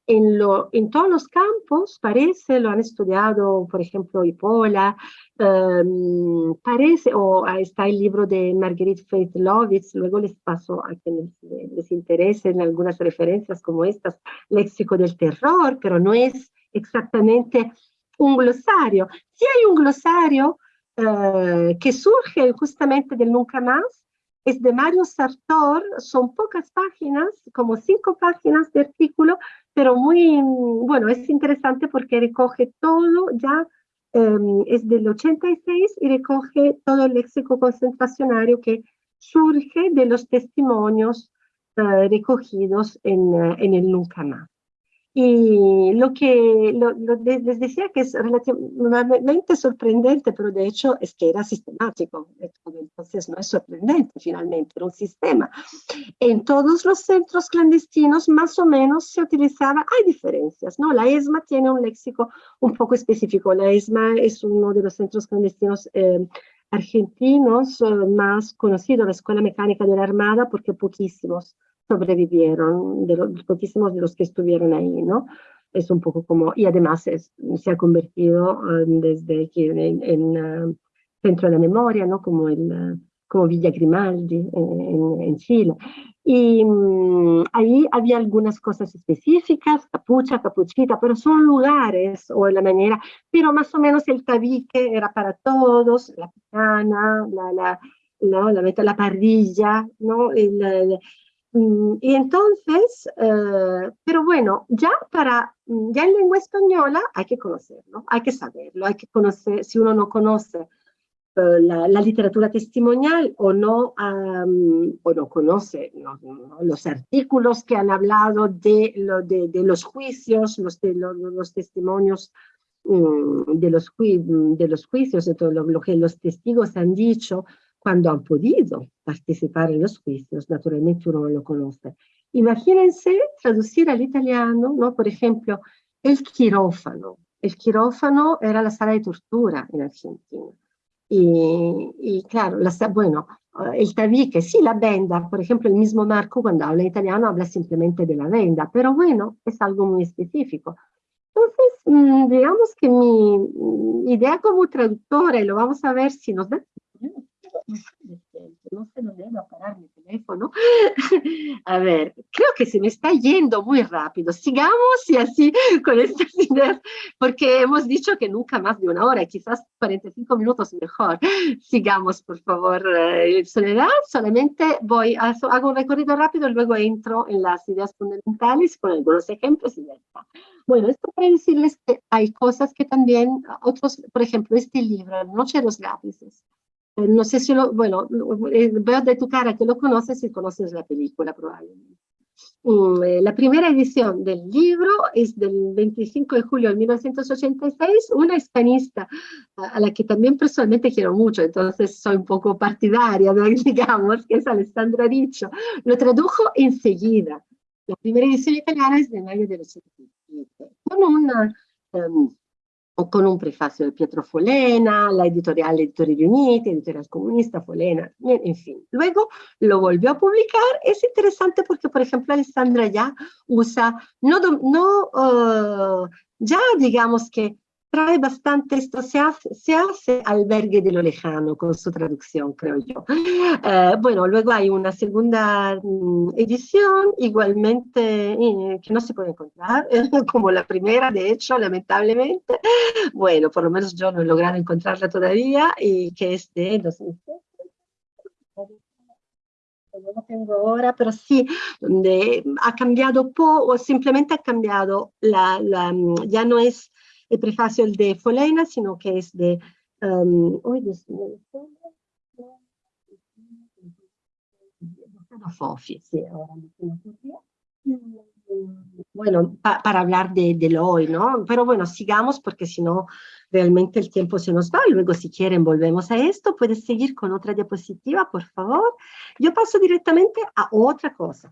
en, lo, en todos los campos, parece, lo han estudiado, por ejemplo, Ipola, um, parece, o está el libro de Marguerite Faith Lovitz, luego les paso a quienes les interesen algunas referencias como estas, léxico del terror, pero no es exactamente un glosario. Sí hay un glosario uh, que surge justamente del nunca más, es de Mario Sartor, son pocas páginas, como cinco páginas de artículo, pero muy, bueno, es interesante porque recoge todo, ya em, es del 86 y recoge todo el léxico concentracionario que surge de los testimonios eh, recogidos en, eh, en el Nunca Más. Y lo que les decía que es relativamente sorprendente, pero de hecho es que era sistemático, entonces no es sorprendente finalmente, era un sistema. En todos los centros clandestinos más o menos se utilizaba, hay diferencias, ¿no? La ESMA tiene un léxico un poco específico, la ESMA es uno de los centros clandestinos eh, argentinos eh, más conocidos, la Escuela Mecánica de la Armada, porque poquísimos sobrevivieron, de los poquísimos de los que estuvieron ahí, ¿no? Es un poco como, y además es, se ha convertido um, desde que en, en uh, centro de la memoria, ¿no? Como, el, uh, como Villa Grimaldi en, en Chile. Y um, ahí había algunas cosas específicas, capucha, capuchita, pero son lugares o la manera, pero más o menos el tabique era para todos, la picana, la, la, la, la, la parrilla, ¿no? El, el, y entonces, eh, pero bueno, ya para, mm, ya en lengua española hay que conocerlo, hay que saberlo, hay que conocer, si uno no conoce eh, la, literatura testimonial o no, o no conoce los artículos que han hablado de, lo, de, de los juicios, los, testimonios mm, de los juicios, de todo lo que los testigos han dicho, cuando han podido participar en los juicios, naturalmente uno lo conoce. Imagínense traducir al italiano, ¿no? por ejemplo, el quirófano. El quirófano era la sala de tortura en Argentina. Y, claro, bueno, el tabique, sí, la venda, por ejemplo, el mismo Marco cuando habla italiano habla simplemente de la venda, pero bueno, es algo muy específico. Entonces, mm, digamos que mi idea como traductora, y lo vamos a ver si nos da no sé dónde a parar mi teléfono. A ver, creo que se me está yendo muy rápido. Sigamos y así con estas ideas, porque hemos dicho que nunca más de una hora, quizás 45 minutos mejor. Sigamos, por favor, eh, Soledad. Solamente voy, a, hago un recorrido rápido luego entro en las ideas fundamentales con algunos ejemplos y ya está. Bueno, esto para decirles que hay cosas que también, otros, por ejemplo, este libro, Noche de los lápices, no sé si lo, bueno, eh, veo de tu cara que lo conoces y conoces la película probablemente. Mm, eh, la primera edición del libro es del 25 de julio de 1986, una hispanista a la que también personalmente quiero mucho, entonces soy un poco partidaria, digamos, que es Alessandra Riccio. Lo tradujo enseguida. La primera edición italiana es de mayo del 87, con una... Um, con un prefacio de Pietro Folena, la editorial Editori Riuniti, editorial comunista Folena, en fin. Luego lo volvió a publicar, es interesante porque, por ejemplo, Alessandra ya usa, no, no uh, ya digamos que trae bastante esto, se hace, se hace albergue de lo lejano con su traducción, creo yo. Eh, bueno, luego hay una segunda mm, edición, igualmente eh, que no se puede encontrar, como la primera, de hecho, lamentablemente. Bueno, por lo menos yo no he logrado encontrarla todavía, y que es de 2007 no lo tengo ahora, pero sí, donde ha cambiado poco, o simplemente ha cambiado, la, la, ya no es el prefacio de Folena, sino que es de... Um, sí, ahora bueno, pa para hablar de, del hoy, ¿no? Pero bueno, sigamos porque si no, realmente el tiempo se nos va. Luego, si quieren, volvemos a esto. Puedes seguir con otra diapositiva, por favor. Yo paso directamente a otra cosa.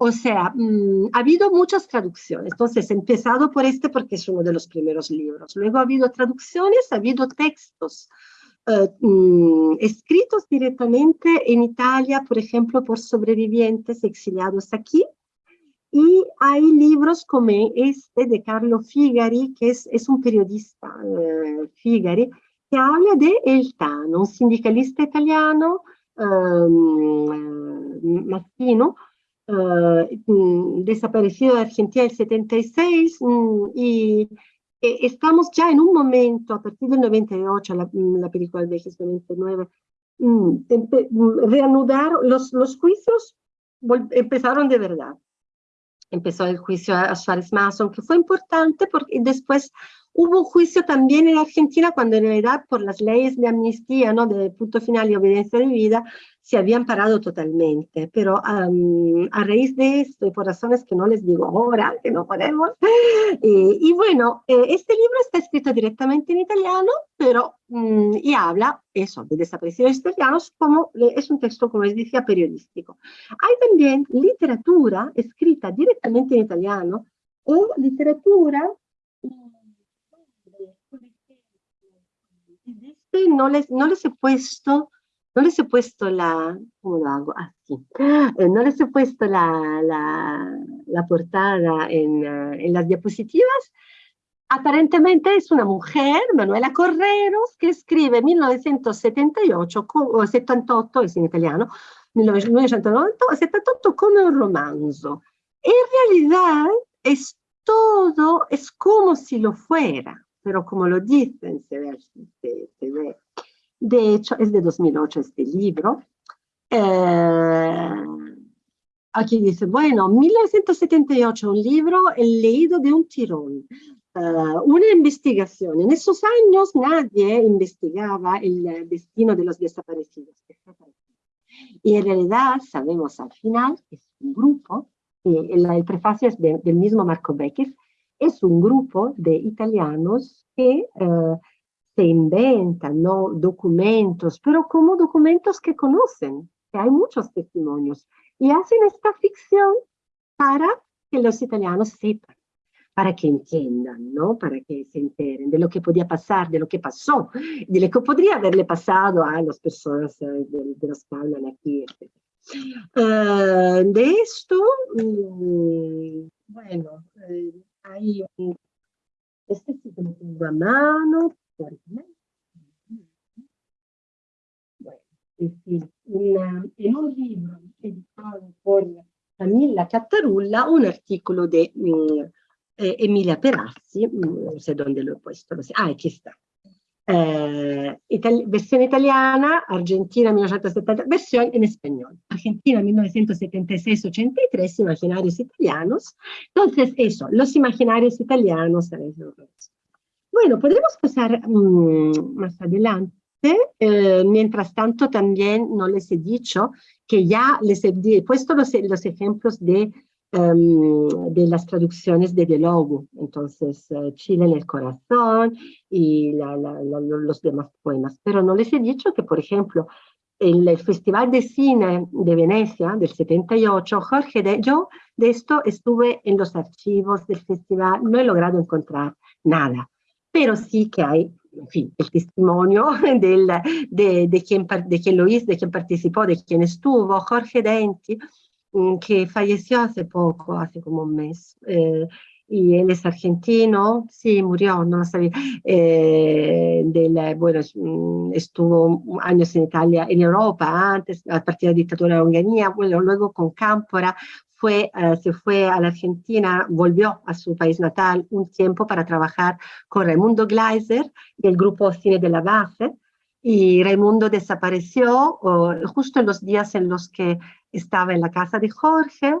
O sea, mm, ha habido muchas traducciones. Entonces, he empezado por este porque es uno de los primeros libros. Luego ha habido traducciones, ha habido textos eh, mm, escritos directamente en Italia, por ejemplo, por sobrevivientes exiliados aquí. Y hay libros como este de Carlo Figari, que es, es un periodista, eh, Figari, que habla de El Tano, un sindicalista italiano, um, mattino, eh, mm, desaparecido de Argentina el 76 mm, y eh, estamos ya en un momento, a partir del 98, la, mm, la película del 99, reanudar los, los juicios empezaron de verdad. Empezó el juicio a Suárez Mason, que fue importante porque después hubo un juicio también en Argentina cuando en realidad por las leyes de amnistía, ¿no? de punto final y obediencia de vida, se habían parado totalmente, pero a raíz de esto y por razones que no les digo ahora, que no podemos, eh, y bueno, eh, este libro está escrito directamente en italiano, pero mm, y habla eso, de desaparecidos italianos, como es un texto, como les decía, periodístico. Hay también literatura escrita directamente en italiano o literatura este no les, no les he puesto no les he puesto la, ¿cómo lo hago? Así. Ah, eh, no les he puesto la, la, la portada en, uh, en, las diapositivas. Aparentemente es una mujer, Manuela Correros, que escribe 1978, o 78 es en italiano, 1978 come un romanzo. En realidad es todo, es como si lo fuera, pero como lo dicen, se ve, se, se ve de hecho, es de 2008 este libro. Eh, aquí dice, bueno, 1978, un libro leído de un tirón. Eh, una investigación. En esos años nadie investigaba el destino de los desaparecidos. Y en realidad sabemos al final que es un grupo, el, el prefacio es del mismo Marco Beckis, es un grupo de italianos que eh, se inventan ¿no? documentos, pero como documentos que conocen, que hay muchos testimonios, y hacen esta ficción para que los italianos sepan, para que entiendan, ¿no? Para que se enteren de lo que podía pasar, de lo que pasó, de lo que podría haberle pasado a las personas eh, de, de, los que hablan aquí. Uh, de esto, um, bueno, eh, hay un, este sí que lo tengo a mano, bueno, en, fin, una, en un libro editado por Camilla Cattarulla, un artículo de um, eh, Emilia Perazzi, no sé dónde lo he puesto, no sé. ah, aquí está. Eh, itali versión italiana, Argentina 1970, versión en español, Argentina 1976-83, imaginarios italianos. Entonces, eso, los imaginarios italianos. Bueno, podemos pasar um, más adelante. Eh, mientras tanto, también no les he dicho que ya les he puesto los, los ejemplos de um, de las traducciones de Delogu, entonces uh, Chile en el corazón y la, la, la, los demás poemas. Pero no les he dicho que, por ejemplo, en el Festival de Cine de Venecia del 78, Jorge, de, yo de esto estuve en los archivos del festival, no he logrado encontrar nada, pero sí que hay en fin, el testimonio de quien lo hizo, de quien participó, de quien estuvo, Jorge Denti, Mm, que falleció hace poco, hace como un mes. Eh, y él es argentino, sí, murió, no lo sabía. Eh, bueno, mm, estuvo años en Italia, en Europa, antes, a partir de la dictadura de Onganía, bueno, luego con Cámpora, uh, se fue a la Argentina, volvió a su país natal un tiempo para trabajar con Raimundo Gleiser y el grupo Cine de la Base, y Raimundo desapareció justo en los días en los que estaba en la casa de Jorge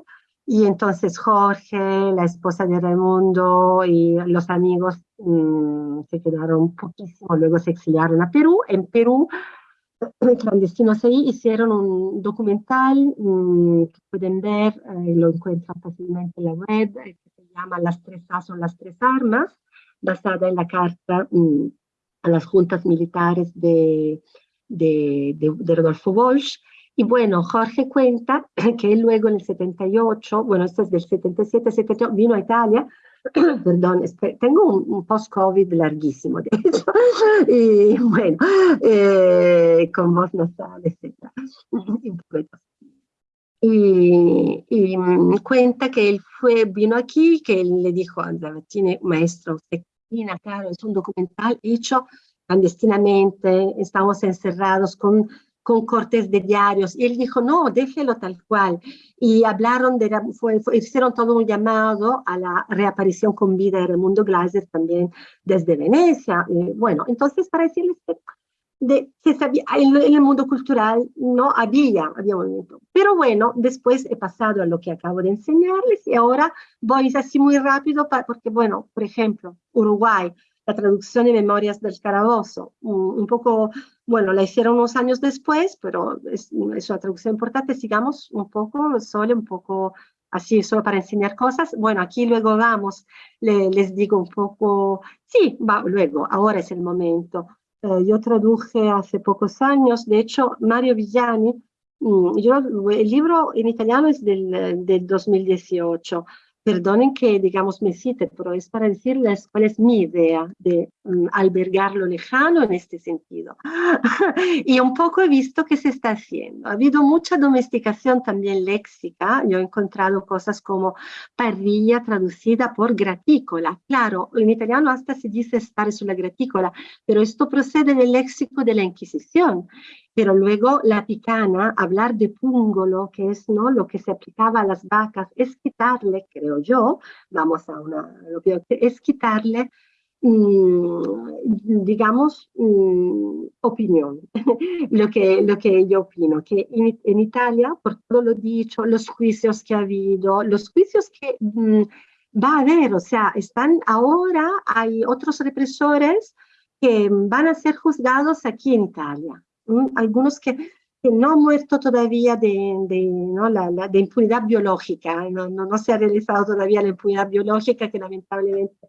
y entonces Jorge, la esposa de Raimundo y los amigos mmm, se quedaron poquísimo, luego se exiliaron a Perú. En Perú, clandestinos ahí hicieron un documental mmm, que pueden ver, eh, lo encuentran fácilmente en la web, eh, que se llama Las tres A son las tres armas, basada en la carta mmm, a las juntas militares de, de, de, de Rodolfo Walsh. Y bueno, Jorge cuenta que luego en el 78, bueno, esto es del 77, 78, vino a Italia, perdón, tengo un, un post-COVID larguísimo, de hecho, y bueno, eh, con voz nasal, etc. Y, y, mm, cuenta que él fue, vino aquí, que él le dijo, Andrea, tiene maestro, usted claro, es un documental hecho clandestinamente, estamos encerrados con con cortes de diarios. Y él dijo, no, déjelo tal cual. Y hablaron, de, fue, fue, hicieron todo un llamado a la reaparición con vida de Raimundo Glaser también desde Venecia. Bueno, entonces para decirles que de, se sabía, en, el mundo cultural no había, había movimiento. Pero bueno, después he pasado a lo que acabo de enseñarles y ahora voy así muy rápido porque, bueno, por ejemplo, Uruguay, la traducción de Memorias del Carabozo, un, un, poco, bueno, la hicieron unos años después, pero es, es una traducción importante, sigamos un poco, solo un poco así, solo para enseñar cosas. Bueno, aquí luego vamos, le, les digo un poco, sí, va, luego, ahora es el momento. Eh, yo traduje hace pocos años, de hecho, Mario Villani, mm, yo, el libro en italiano es del, del 2018, perdonen que digamos me cite, pero es para decirles cuál es mi idea de um, albergar lo lejano en este sentido. y un poco he visto que se está haciendo. Ha habido mucha domesticación también léxica. Yo he encontrado cosas como parrilla traducida por gratícola. Claro, en italiano hasta se dice stare sulla graticola, pero esto procede del léxico de la Inquisición pero luego la picana, hablar de púngolo, que es ¿no? lo que se aplicaba a las vacas, es quitarle, creo yo, vamos a una, es quitarle, mmm, digamos, mmm, opinión, lo, que, lo que yo opino, que en, Italia, por todo lo dicho, los juicios que ha habido, los juicios que mmm, va a haber, o sea, están ahora, hay otros represores que van a ser juzgados aquí en Italia algunos que, que, no han muerto todavía de, de, ¿no? la, la, de impunidad biológica, no, no, no, se ha realizado todavía la impunidad biológica que lamentablemente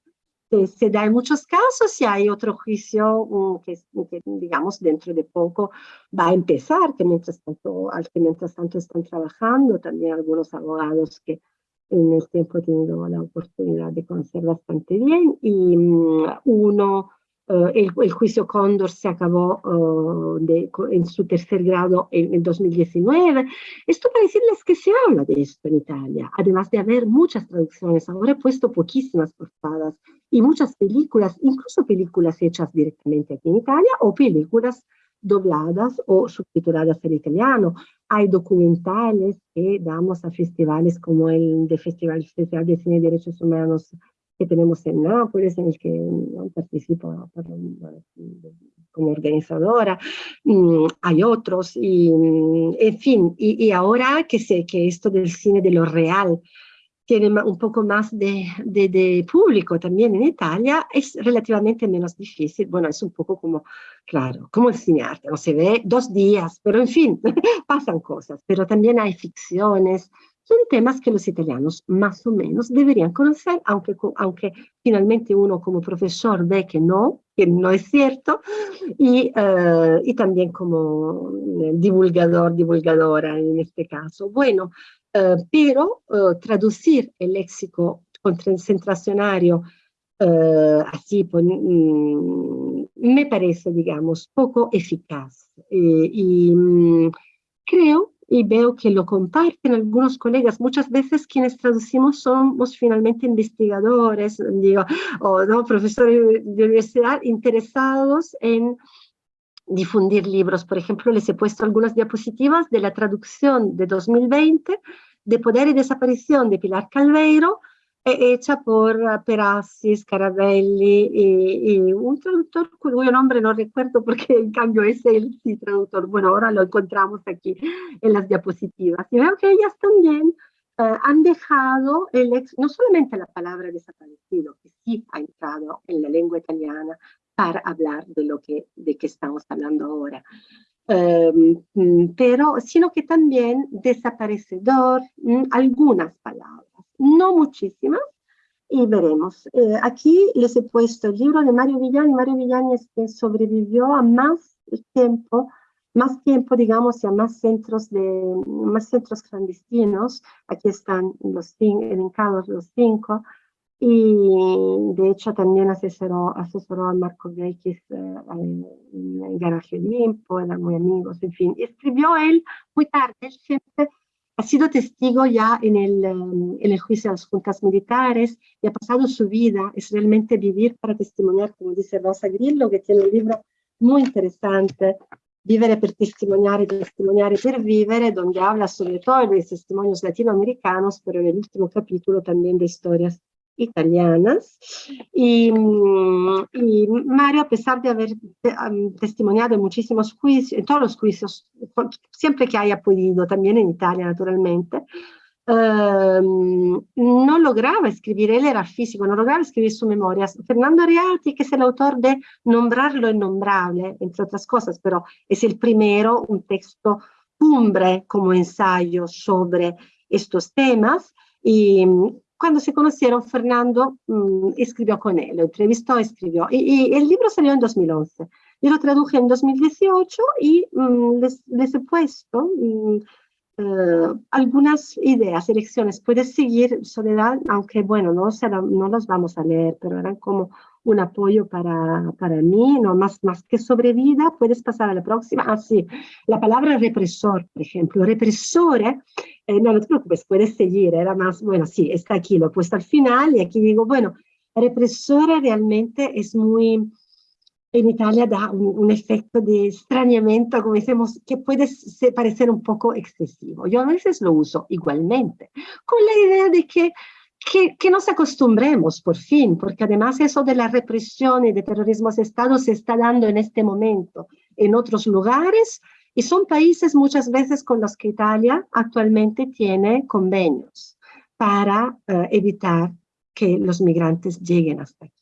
se, se da en muchos casos y hay otro juicio um, que, que, digamos dentro de poco va a empezar, que mientras tanto, al que mientras tanto están trabajando. También algunos abogados que en el tiempo he tenido la oportunidad de conocer bastante bien. Y mm, uno Uh, el, el, juicio Cóndor se acabó uh, de, en su tercer grado en el 2019. Esto para decirles que se habla de esto en Italia, además de haber muchas traducciones. Ahora he puesto poquísimas portadas y muchas películas, incluso películas hechas directamente aquí en Italia o películas dobladas o subtituladas en italiano. Hay documentales que damos a festivales como el de Festival, Festival de Cine y Derechos Humanos que tenemos en Nápoles, en el que ¿no? participo como organizadora, mm, hay otros, y, mm, en fin, y, y, ahora que sé que esto del cine de lo real tiene un poco más de, de, de, público también en Italia, es relativamente menos difícil. Bueno, es un poco como, claro, como el cinearte, no se ve dos días, pero en fin, pasan cosas. Pero también hay ficciones, son temas que los italianos más o menos deberían conocer, aunque, aunque finalmente uno como profesor ve que no, que no es cierto, y, uh, y también como divulgador, divulgadora en este caso. Bueno, uh, pero uh, traducir el léxico concentracionario así mm, me parece, digamos, poco eficaz. Eh, y mm, creo y veo que lo comparten algunos colegas. Muchas veces quienes traducimos somos finalmente investigadores, digo, o ¿no? profesores de universidad interesados en difundir libros. Por ejemplo, les he puesto algunas diapositivas de la traducción de 2020 de Poder y Desaparición de Pilar Calveiro, hecha por ah, Perassi, Scarabelli y, un traductor cuyo nombre no recuerdo porque en cambio es el sí, traductor. Bueno, ahora lo encontramos aquí en las diapositivas. Y veo que ellas también uh, han dejado el ex, no solamente la palabra desaparecido, que sí ha entrado en la lengua italiana para hablar de lo que, de que estamos hablando ahora. Um, pero, sino que también desaparecedor, um, algunas palabras no muchísimas, y veremos. Eh, aquí les he puesto el libro de Mario Villani. Mario Villani es que sobrevivió a más tiempo, más tiempo, digamos, y a más centros, de, más centros clandestinos. Aquí están los elencados los cinco. Y de hecho también asesoró, asesoró a Marco Vecchis eh, en Garaje Olimpo, eran muy amigos, en fin. Escribió él muy tarde, siempre ha sido testigo ya en el, em, en el juicio de las juntas militares y ha pasado su vida, es realmente vivir para testimoniar, como dice Rosa Grillo, que tiene un libro muy interesante, Vivere per testimoniare, testimoniare per vivere, donde habla sobre todo de testimonios latinoamericanos, pero en el último capítulo también de historias italianas. Y, mm, y, Mario, a pesar de haber testimoniado en muchísimos juicios, en todos los juicios, siempre que haya podido, también en Italia naturalmente, um, no lograba escribir, él era físico, no lograba escribir sus memorias. Fernando Ariati, que es el autor de Nombrar lo innombrable, entre otras cosas, pero es el primero, un texto cumbre como ensayo sobre estos temas, y cuando se conocieron, Fernando mmm, escribió con él, lo entrevistó, escribió. Y, y, el libro salió en 2011. Yo lo traduje en 2018 y mmm, les, les, he puesto mmm, uh, algunas ideas, elecciones. Puedes seguir Soledad, aunque bueno, no, será, no los vamos a leer, pero eran como un apoyo para, para mí, no más, más que sobrevida, puedes pasar a la próxima. Ah, sí, la palabra represor, por ejemplo. Represore, eh, no, no te preocupes, puedes seguir, era más, bueno, sí, está aquí, lo he puesto al final y aquí digo, bueno, represora realmente es muy, en Italia da un, un efecto de extrañamiento, como decimos, que puede parecer un poco excesivo. Yo a veces lo uso igualmente, con la idea de que que, que, nos acostumbremos por fin, porque además eso de la represión y de terrorismo de Estado se está dando en este momento en otros lugares y son países muchas veces con los que Italia actualmente tiene convenios para uh, evitar que los migrantes lleguen hasta aquí.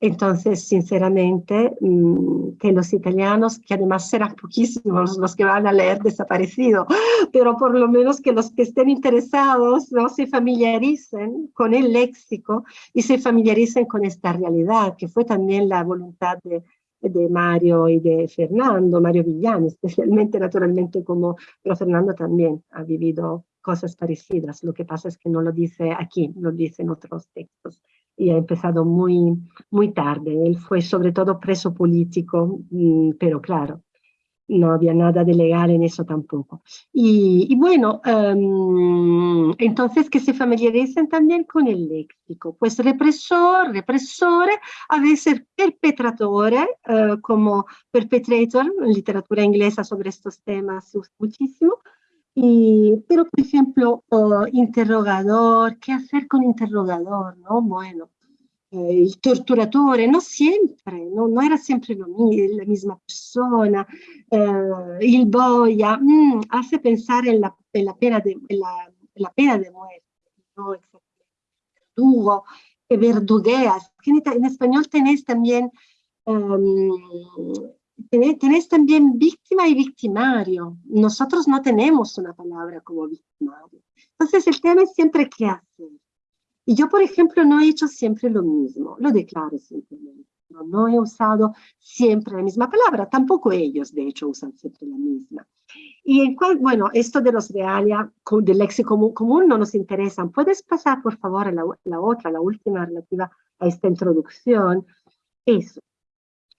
Entonces, sinceramente, mmm, que los italianos, que además serán poquísimos los que van a leer desaparecido, pero por lo menos que los que estén interesados no se familiaricen con el léxico y se familiaricen con esta realidad, que fue también la voluntad de, de Mario y de Fernando, Mario Villani, especialmente naturalmente como, pero Fernando también ha vivido cosas parecidas, lo que pasa es que no lo dice aquí, lo dice en otros textos. Y ha empezado muy, muy tarde, él fue sobre todo preso político, mm, pero claro, no había nada de legal en eso tampoco. Y, bueno, em, entonces que se familiaricen también con el léxico, pues represor, represor, a veces perpetrador, eh, como perpetrator, literatura inglesa sobre estos temas muchísimo, y, pero por ejemplo, interrogador, ¿qué hacer con interrogador? ¿no? Bueno, eh, il torturatore, no sempre, no, non era sempre lo, la misma persona, eh, il boia, mm, hace pensar en la, en la, pena de, la, la pena de muerte, no verdugo, que verdugueas, en, español tenés también, um, tenés, también víctima y victimario, nosotros no tenemos una palabra como victimario, entonces el tema es siempre qué hacer, y yo, por ejemplo, no he hecho siempre lo mismo, lo declaro simplemente. No, no he usado siempre la misma palabra, tampoco ellos, de hecho, usan siempre la misma. Y en cual, bueno, esto de los realia, del léxico común, no nos interesan. ¿Puedes pasar, por favor, a la, la otra, la última relativa a esta introducción? Eso.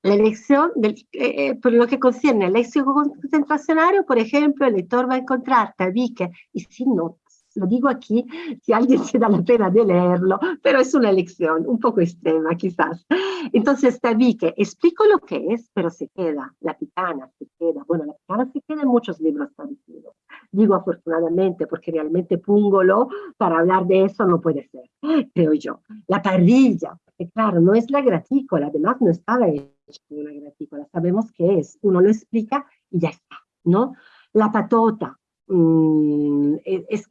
La elección, del, eh, eh, por lo que concierne al léxico concentracionario, por ejemplo, el lector va a encontrar tabique y sin no lo digo aquí si alguien se da la pena de leerlo, pero es una lección un poco extrema quizás. Entonces que explico lo que es, pero se queda, la pitana se queda, bueno, la pitana se queda en muchos libros traducidos. Digo afortunadamente porque realmente Púngolo para hablar de eso no puede ser, creo yo. La parrilla, porque claro, no es la gratícola, además no estaba hecha una gratícola, sabemos qué es, uno lo explica y ya está, ¿no? La patota, Mm,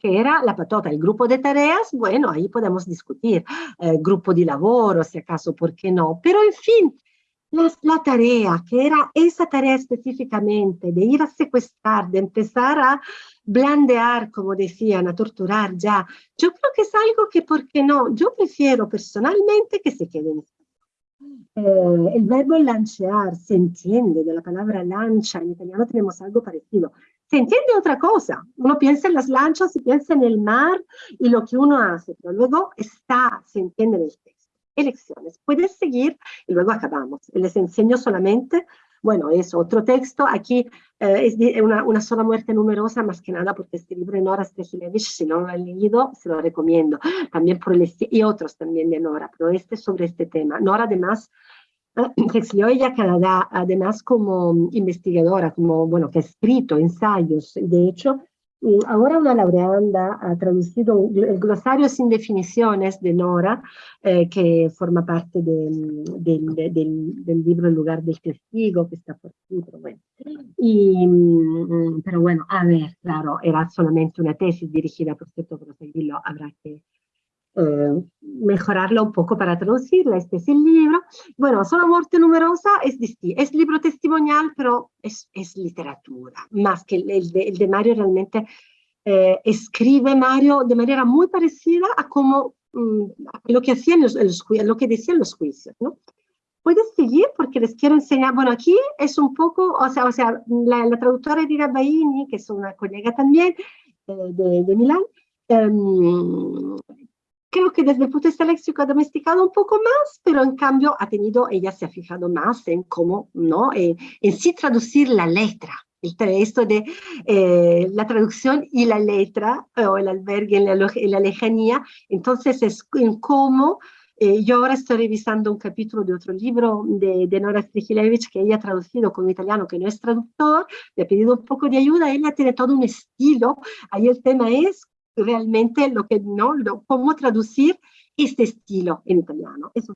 era la patota, el grupo de tareas, bueno, ahí podemos discutir, eh, grupo de laboro, si acaso, ¿por qué no? Pero en fin, la, la, tarea, que era esa tarea específicamente, de ir a secuestrar, de empezar a blandear, como decían, a torturar ya, yo creo que es algo que, ¿por qué no? Yo prefiero personalmente que se quede en eh, el verbo lancear se entiende de la palabra lancha, en italiano tenemos algo parecido, se entiende otra cosa. Uno piensa en las lanchas y piensa en el mar y lo que uno hace, pero luego está, se entiende en el texto. Elecciones. Puedes seguir y luego acabamos. Les enseño solamente, bueno, es otro texto. Aquí eh, es una, una, sola muerte numerosa, más que nada porque este libro de Nora Strejilevich, si no lo han leído, se lo recomiendo. También por el, y otros también de Nora, pero este sobre este tema. Nora además exilió ella Canadá, además como investigadora, como, bueno, que ha escrito ensayos, de hecho, ahora una laureanda ha traducido el glosario sin definiciones de Nora, eh, que forma parte de, de, del libro El lugar del testigo, que está por aquí, pero bueno. Y, mm, pero bueno, a ver, claro, era solamente una tesis dirigida, por cierto, por seguirlo habrá que eh, mejorarla un poco para traducirla. Este es el libro. Bueno, Sola muerte numerosa es, es libro testimonial, pero es, es literatura, más que el, de, el de, Mario realmente eh, escribe Mario de manera muy parecida a como mm, lo que hacían los, los, lo que decían los juicios, ¿no? Puedes seguir porque les quiero enseñar, bueno, aquí es un poco, o sea, o sea la, la traductora Edith Baini, que es una colega también eh, de, de Milán, um, creo que desde el punto de vista léxico ha domesticado un poco más, pero en cambio ha tenido, ella se ha fijado más en cómo, ¿no? En, en sí traducir la letra, el, esto de eh, la traducción y la letra, o el albergue en la, en la lejanía, entonces es en cómo eh, yo ahora estoy revisando un capítulo de otro libro de, de Nora Strigilevich que ella ha traducido con italiano, que no es traductor, le he pedido un poco de ayuda, ella tiene todo un estilo, ahí el tema es realmente lo que no, lo, cómo traducir este estilo en italiano, es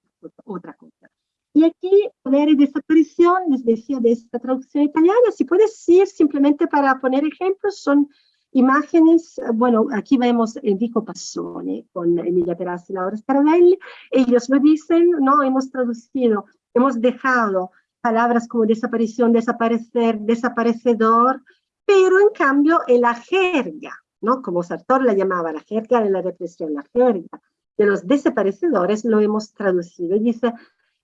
otra cosa. Y aquí, poner desaparición, les decía de esta traducción italiana, si puedes decir simplemente para poner ejemplos, son imágenes, bueno, aquí vemos Enrico Passone con Emilia Perassi y Laura Scarabelli, ellos lo dicen, no, hemos traducido, hemos dejado palabras como desaparición, desaparecer, desaparecedor, pero en cambio en la jerga ¿no? Como Sartor la llamaba, la jerga de la represión, la jerga de los desaparecedores, lo hemos traducido. Y dice,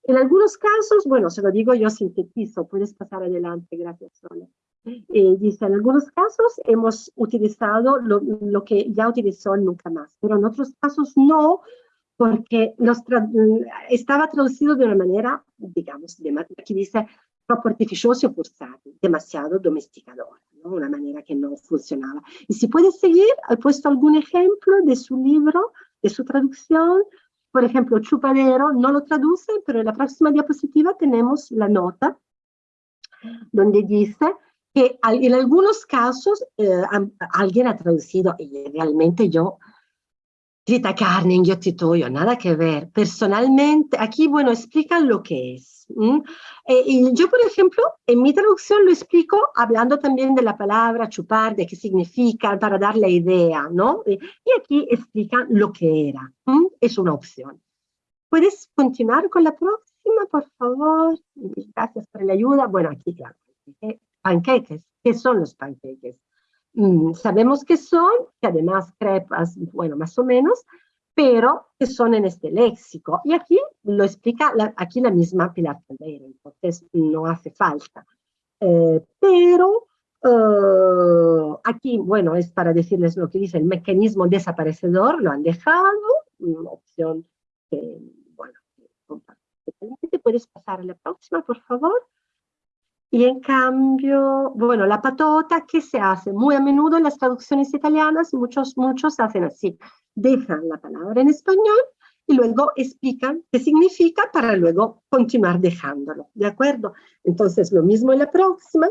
en algunos casos, bueno, se lo digo yo, sintetizo, puedes pasar adelante, gracias, Sole. Eh, dice, en algunos casos hemos utilizado lo, lo, que ya utilizó Nunca Más, pero en otros casos no, porque los tra estaba traducido de una manera, digamos, de, aquí dice, troppo artificioso y forzado, demasiado domesticador, ¿no? una manera que no funcionaba. Y si puede seguir, ha puesto algún ejemplo de su libro, de su traducción, por ejemplo, Chupadero no lo traduce, pero en la próxima diapositiva tenemos la nota donde dice que en algunos casos eh, alguien ha traducido, y realmente yo Trita carne, inghiottitoio, nada que ver. Personalmente, aquí, bueno, explican lo que es. Eh, y yo, por ejemplo, en mi traducción lo explico hablando también de la palabra chupar, de qué significa, para dar la idea, ¿no? Y aquí explican lo que era. Es una opción. ¿Puedes continuar con la próxima, por favor? Gracias por la ayuda. Bueno, aquí, claro. Panqueques. ¿Qué son los panqueques? Mm, sabemos que son, que además crepas, bueno, más o menos, pero que son en este léxico. Y aquí lo explica aquí la misma Pilar Caldeira, entonces no hace falta. Eh, pero eh, aquí, bueno, es para decirles lo que dice el mecanismo desaparecedor, lo han dejado, una opción que, bueno, puedes pasar a la próxima, por favor. Y en cambio, bueno, la patota, ¿qué se hace? Muy a menudo en las traducciones italianas, muchos, muchos hacen así. Dejan la palabra en español y luego explican qué significa para luego continuar dejándolo, ¿de acuerdo? Entonces, lo mismo en la próxima,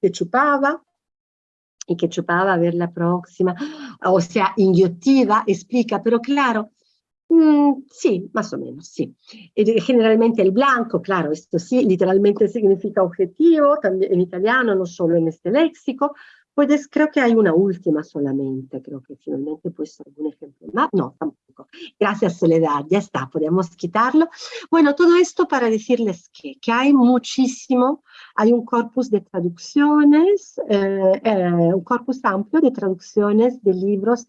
que chupaba, y que chupaba a ver la próxima, o sea, inghiotiva, explica, pero claro, Mm, sí, más o menos, sí. generalmente el blanco, claro, esto sí, literalmente significa objetivo, también en italiano, no solo en este léxico. Pues creo que hay una última solamente, creo que finalmente puesto algún ejemplo más. No, tampoco. Gracias, Soledad, ya está, podemos quitarlo. Bueno, todo esto para decirles que, que hay muchísimo, hay un corpus de traducciones, eh, eh, un corpus amplio de traducciones de libros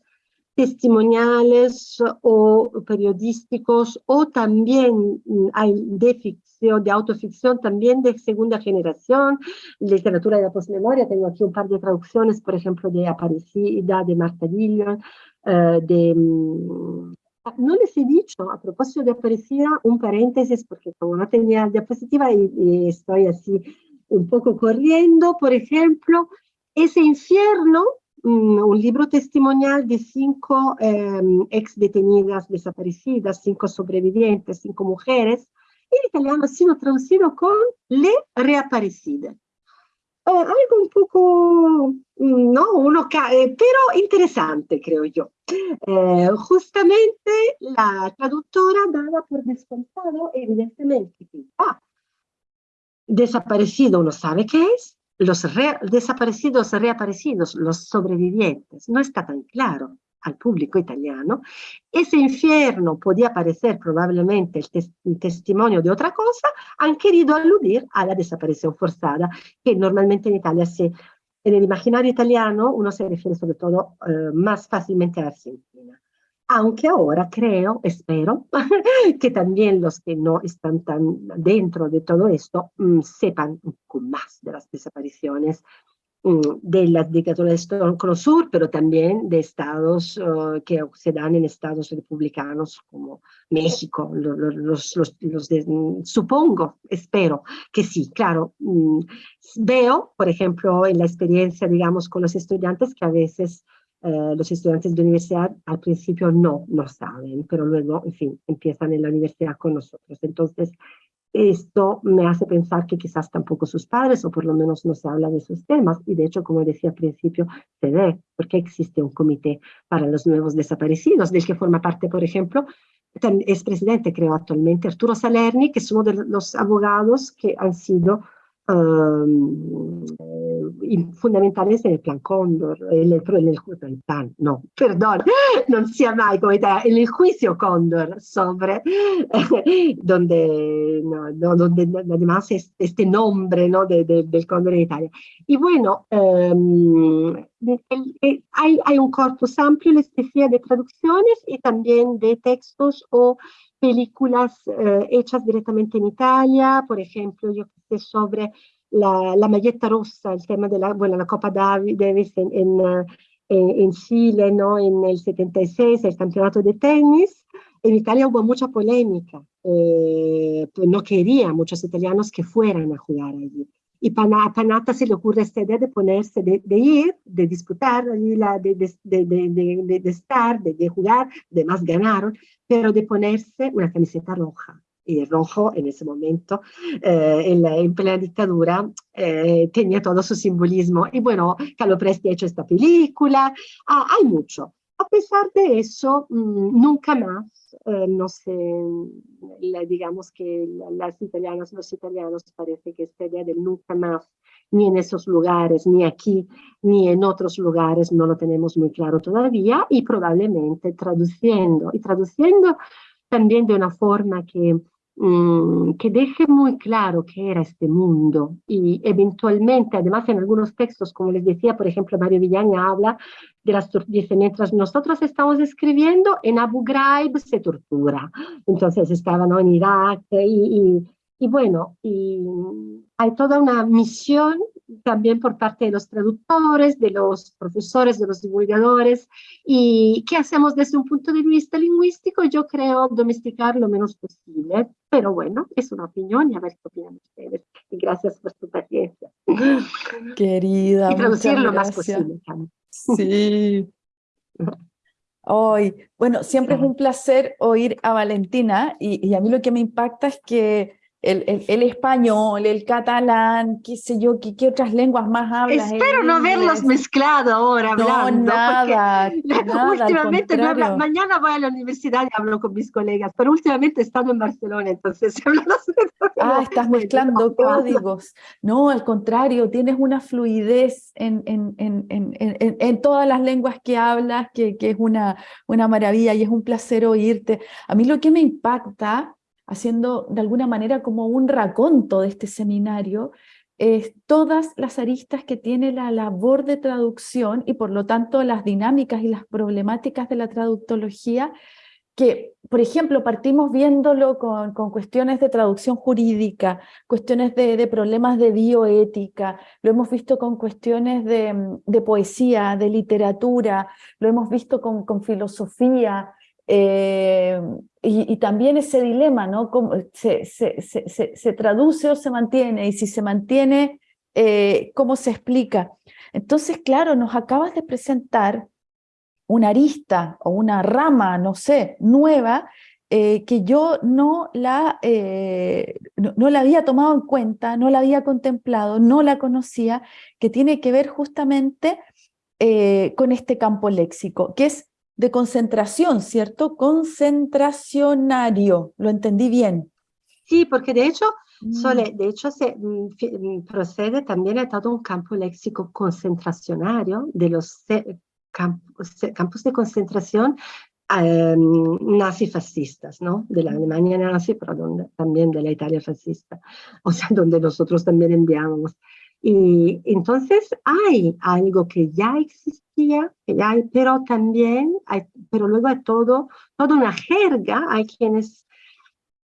testimoniales o periodísticos o también mm, hay de ficción, de autoficción, también de segunda generación, literatura de la posmemoria, tengo aquí un par de traducciones, por ejemplo, de Aparecida, de Marta Dillon, eh, de... Mm, no les he dicho, a propósito de Aparecida, un paréntesis, porque como no tenía diapositiva y, estoy así un poco corriendo, por ejemplo, ese infierno un libro testimonial de cinco em, ex detenidas desaparecidas, cinco sobrevivientes, cinco mujeres, en italiano ha sido traducido con Le Reaparecidas. Eh, algo un poco, mm, no, uno, eh, pero interesante, creo yo. Eh, justamente la traductora daba por descontado, evidentemente, que ah, desaparecido uno sabe qué es, los desaparecidos, reaparecidos, los sobrevivientes, no está tan claro al público italiano. Ese infierno podía parecer probablemente el, testimonio de otra cosa, han querido aludir a la desaparición forzada, que normalmente en Italia se, en el imaginario italiano uno se refiere sobre todo eh, más fácilmente a Argentina aunque ahora creo, espero, que también los que no están tan dentro de todo esto mm, sepan un poco más de las desapariciones mm, de las dictaduras de Cono Sur, pero también de estados uh, que se dan en estados republicanos como México, los, los, los, mm, supongo, espero que sí, claro. veo, por ejemplo, en la experiencia, digamos, con los estudiantes que a veces eh, los estudiantes de universidad al principio no, no saben, pero luego, en fin, empiezan en la universidad con nosotros. Entonces, esto me hace pensar que quizás tampoco sus padres, o por lo menos no se habla de esos temas, y de hecho, como decía al principio, se ve porque existe un comité para los nuevos desaparecidos, del que forma parte, por ejemplo, es presidente, creo actualmente, Arturo Salerni, que es uno de los abogados que han sido um, fundamentales en el plan Cóndor, en el, en el, plan, no, perdón, non sia mai come te, en el juicio Cóndor sobre, donde, no, no, donde además es este nombre ¿no? de, de, del Cóndor en Italia. Y bueno, el, hay, hay un corpus amplio, les decía, de traducciones y también de textos o películas eh, hechas directamente en Italia, por ejemplo, yo que sé sobre la, la, maglietta rossa, il tema della bueno, la Coppa Davis in, in, in Chile ¿no? en el 76, el campeonato de tenis. En Italia hubo mucha polémica, eh, no quería muchos italianos que fueran a jugar allí. Y a Panata se le ocurre esta idea de ponerse, de, de ir, de disputar, de, de, de, estar, de, jugar, además ganaron, pero de ponerse una camiseta roja. Y rojo en ese momento, eh, en, la, en, plena dictadura, eh, tenía todo su simbolismo. Y bueno, Carlo Presti ha hecho esta película, ah, hay mucho. A pesar de eso, mmm, nunca más, eh, no sé, la, digamos que las italianas, los italianos parece que esta idea del nunca más, ni en esos lugares, ni aquí, ni en otros lugares, no lo tenemos muy claro todavía y probablemente traduciendo, y traduciendo también de una forma que Mm, que deje muy claro qué era este mundo y eventualmente, además en algunos textos, como les decía, por ejemplo, Mario Villaña habla de las dice, mientras nosotros estamos escribiendo, en Abu Ghraib se tortura. Entonces estaban en Irak y, y bueno, y hay toda una misión también por parte de los traductores, de los profesores, de los divulgadores, y qué hacemos desde un punto de vista lingüístico, yo creo domesticar lo menos posible, pero bueno, es una opinión y a ver qué opinan ustedes. Y gracias por su paciencia. Querida. Y traducir lo más posible. Sí. Hoy, bueno, siempre es un placer oír a Valentina y, y a mí lo que me impacta es que el, el, el, español, el catalán, qué sé yo, qué, qué otras lenguas más hablas. Espero no verlos mezclado ahora hablando. No, nada, nada últimamente no habla, mañana voy a la universidad y hablo con mis colegas, pero últimamente he estado en Barcelona, entonces Ah, estás mezclando códigos. No, al contrario, tienes una fluidez en, en, en, en, en todas las lenguas que hablas, que, que es una, una maravilla y es un placer oírte. A mí lo que me impacta haciendo de alguna manera como un raconto de este seminario, es todas las aristas que tiene la labor de traducción y por lo tanto las dinámicas y las problemáticas de la traductología, que por ejemplo partimos viéndolo con, con cuestiones de traducción jurídica, cuestiones de, problemas de bioética, lo hemos visto con cuestiones de, de poesía, de literatura, lo hemos visto con filosofía, eh, y, también ese dilema, ¿no? ¿Cómo se, se, se, se, traduce o se mantiene? Y si se mantiene, eh, ¿cómo se explica? Entonces, claro, nos acabas de presentar una arista o una rama, no sé, nueva, eh, que yo no la, no, la había tomado en cuenta, no la había contemplado, no la conocía, que tiene que ver justamente con este campo léxico, que es de concentración, ¿cierto? Concentracionario, ¿lo entendí bien? Sí, porque de hecho, mm. Sole, de hecho se mm, mm, procede también a todo un campo léxico concentracionario de los campos, campos de concentración eh, nazifascistas, ¿no? De la Alemania nazi, pero donde, también de la Italia fascista, o sea, donde nosotros también enviamos. Y entonces hay algo que ya existía, que ya hay, pero también hay, pero luego hay todo, toda una jerga, hay quienes,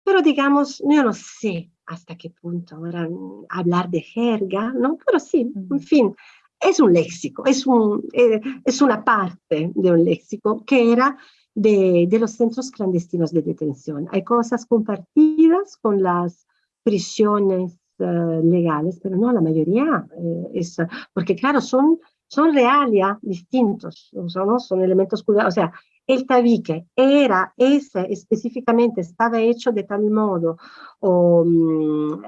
pero digamos, yo no sé hasta qué punto ahora hablar de jerga, ¿no? Pero sí, en fin, es un léxico, es, un, eh, es una parte de un léxico que era de, de los centros clandestinos de detención. Hay cosas compartidas con las prisiones uh, legales, pero no, la mayoría eh, es, porque claro, son, son realia distintos, son, son elementos culturales, o sea, el tabique era ese específicamente, estaba hecho de tal modo, o, um,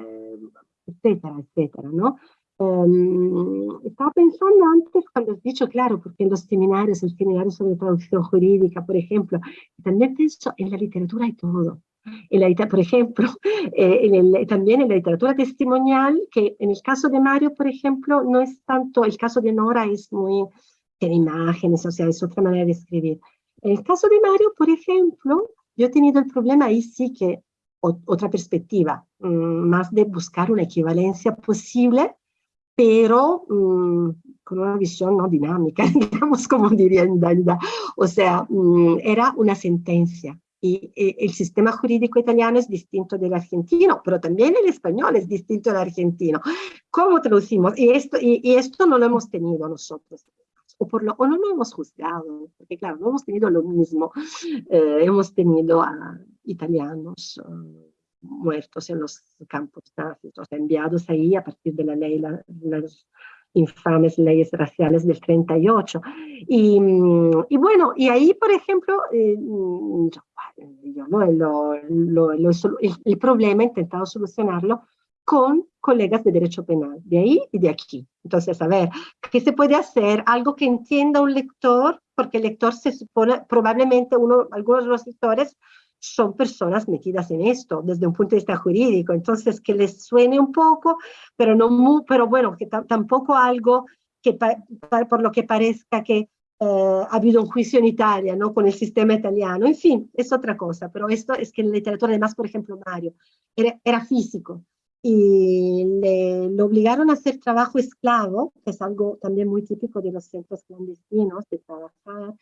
etcétera, etcétera, ¿no? Um, estaba pensando antes cuando has dicho, claro, porque en los seminarios, el seminario sobre traducción jurídica, por ejemplo, también pienso, en la literatura hay todo. En la, por ejemplo, eh, en el, también en la literatura testimonial, que en el caso de Mario, por ejemplo, no es tanto, el caso de Nora es muy, tiene imágenes, o sea, es otra manera de escribir. En el caso de Mario, por ejemplo, yo he tenido el problema ahí sí que, o, otra perspectiva, mmm, más de buscar una equivalencia posible, pero mmm, con una visión no dinámica, digamos como diría en Dalida. O sea, mmm, era una sentencia y, el sistema jurídico italiano es distinto del argentino, pero también el español es distinto del argentino. ¿Cómo traducimos? Y esto, y, esto no lo hemos tenido nosotros. O, por lo, o no lo hemos juzgado, porque claro, no hemos tenido lo mismo. Eh, hemos tenido a italianos uh, muertos en los campos nazis, o sea, enviados ahí a partir de la ley, la, infames leyes raciales del 38. Y, y bueno, y ahí, por ejemplo, eh, yo, yo lo, lo, lo, el, problema he intentado solucionarlo con colegas de derecho penal, de ahí y de aquí. Entonces, a ver, ¿qué se puede hacer? Algo que entienda un lector, porque el lector se supone, probablemente uno, algunos de los lectores son personas metidas en esto desde un punto de vista jurídico, entonces que les suene un poco, pero, no muy, pero bueno, que tampoco algo que por lo que parezca que eh, ha habido un juicio en Italia, ¿no? Con el sistema italiano, en fin, es otra cosa, pero esto es que en la literatura, además, por ejemplo, Mario, era, era físico, y le, le, obligaron a hacer trabajo esclavo, que es algo también muy típico de los centros clandestinos, de trabajar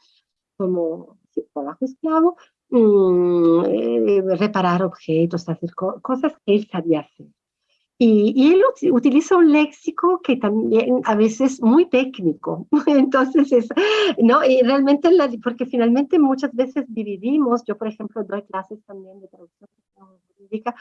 como trabajo esclavo, mmm, eh, reparar objetos, hacer co cosas que él sabía hacer. Y, y, él utiliza un léxico que también a veces muy técnico. Entonces, es, ¿no? Y realmente, la, porque finalmente muchas veces dividimos, yo por ejemplo doy clases también de traducción jurídica,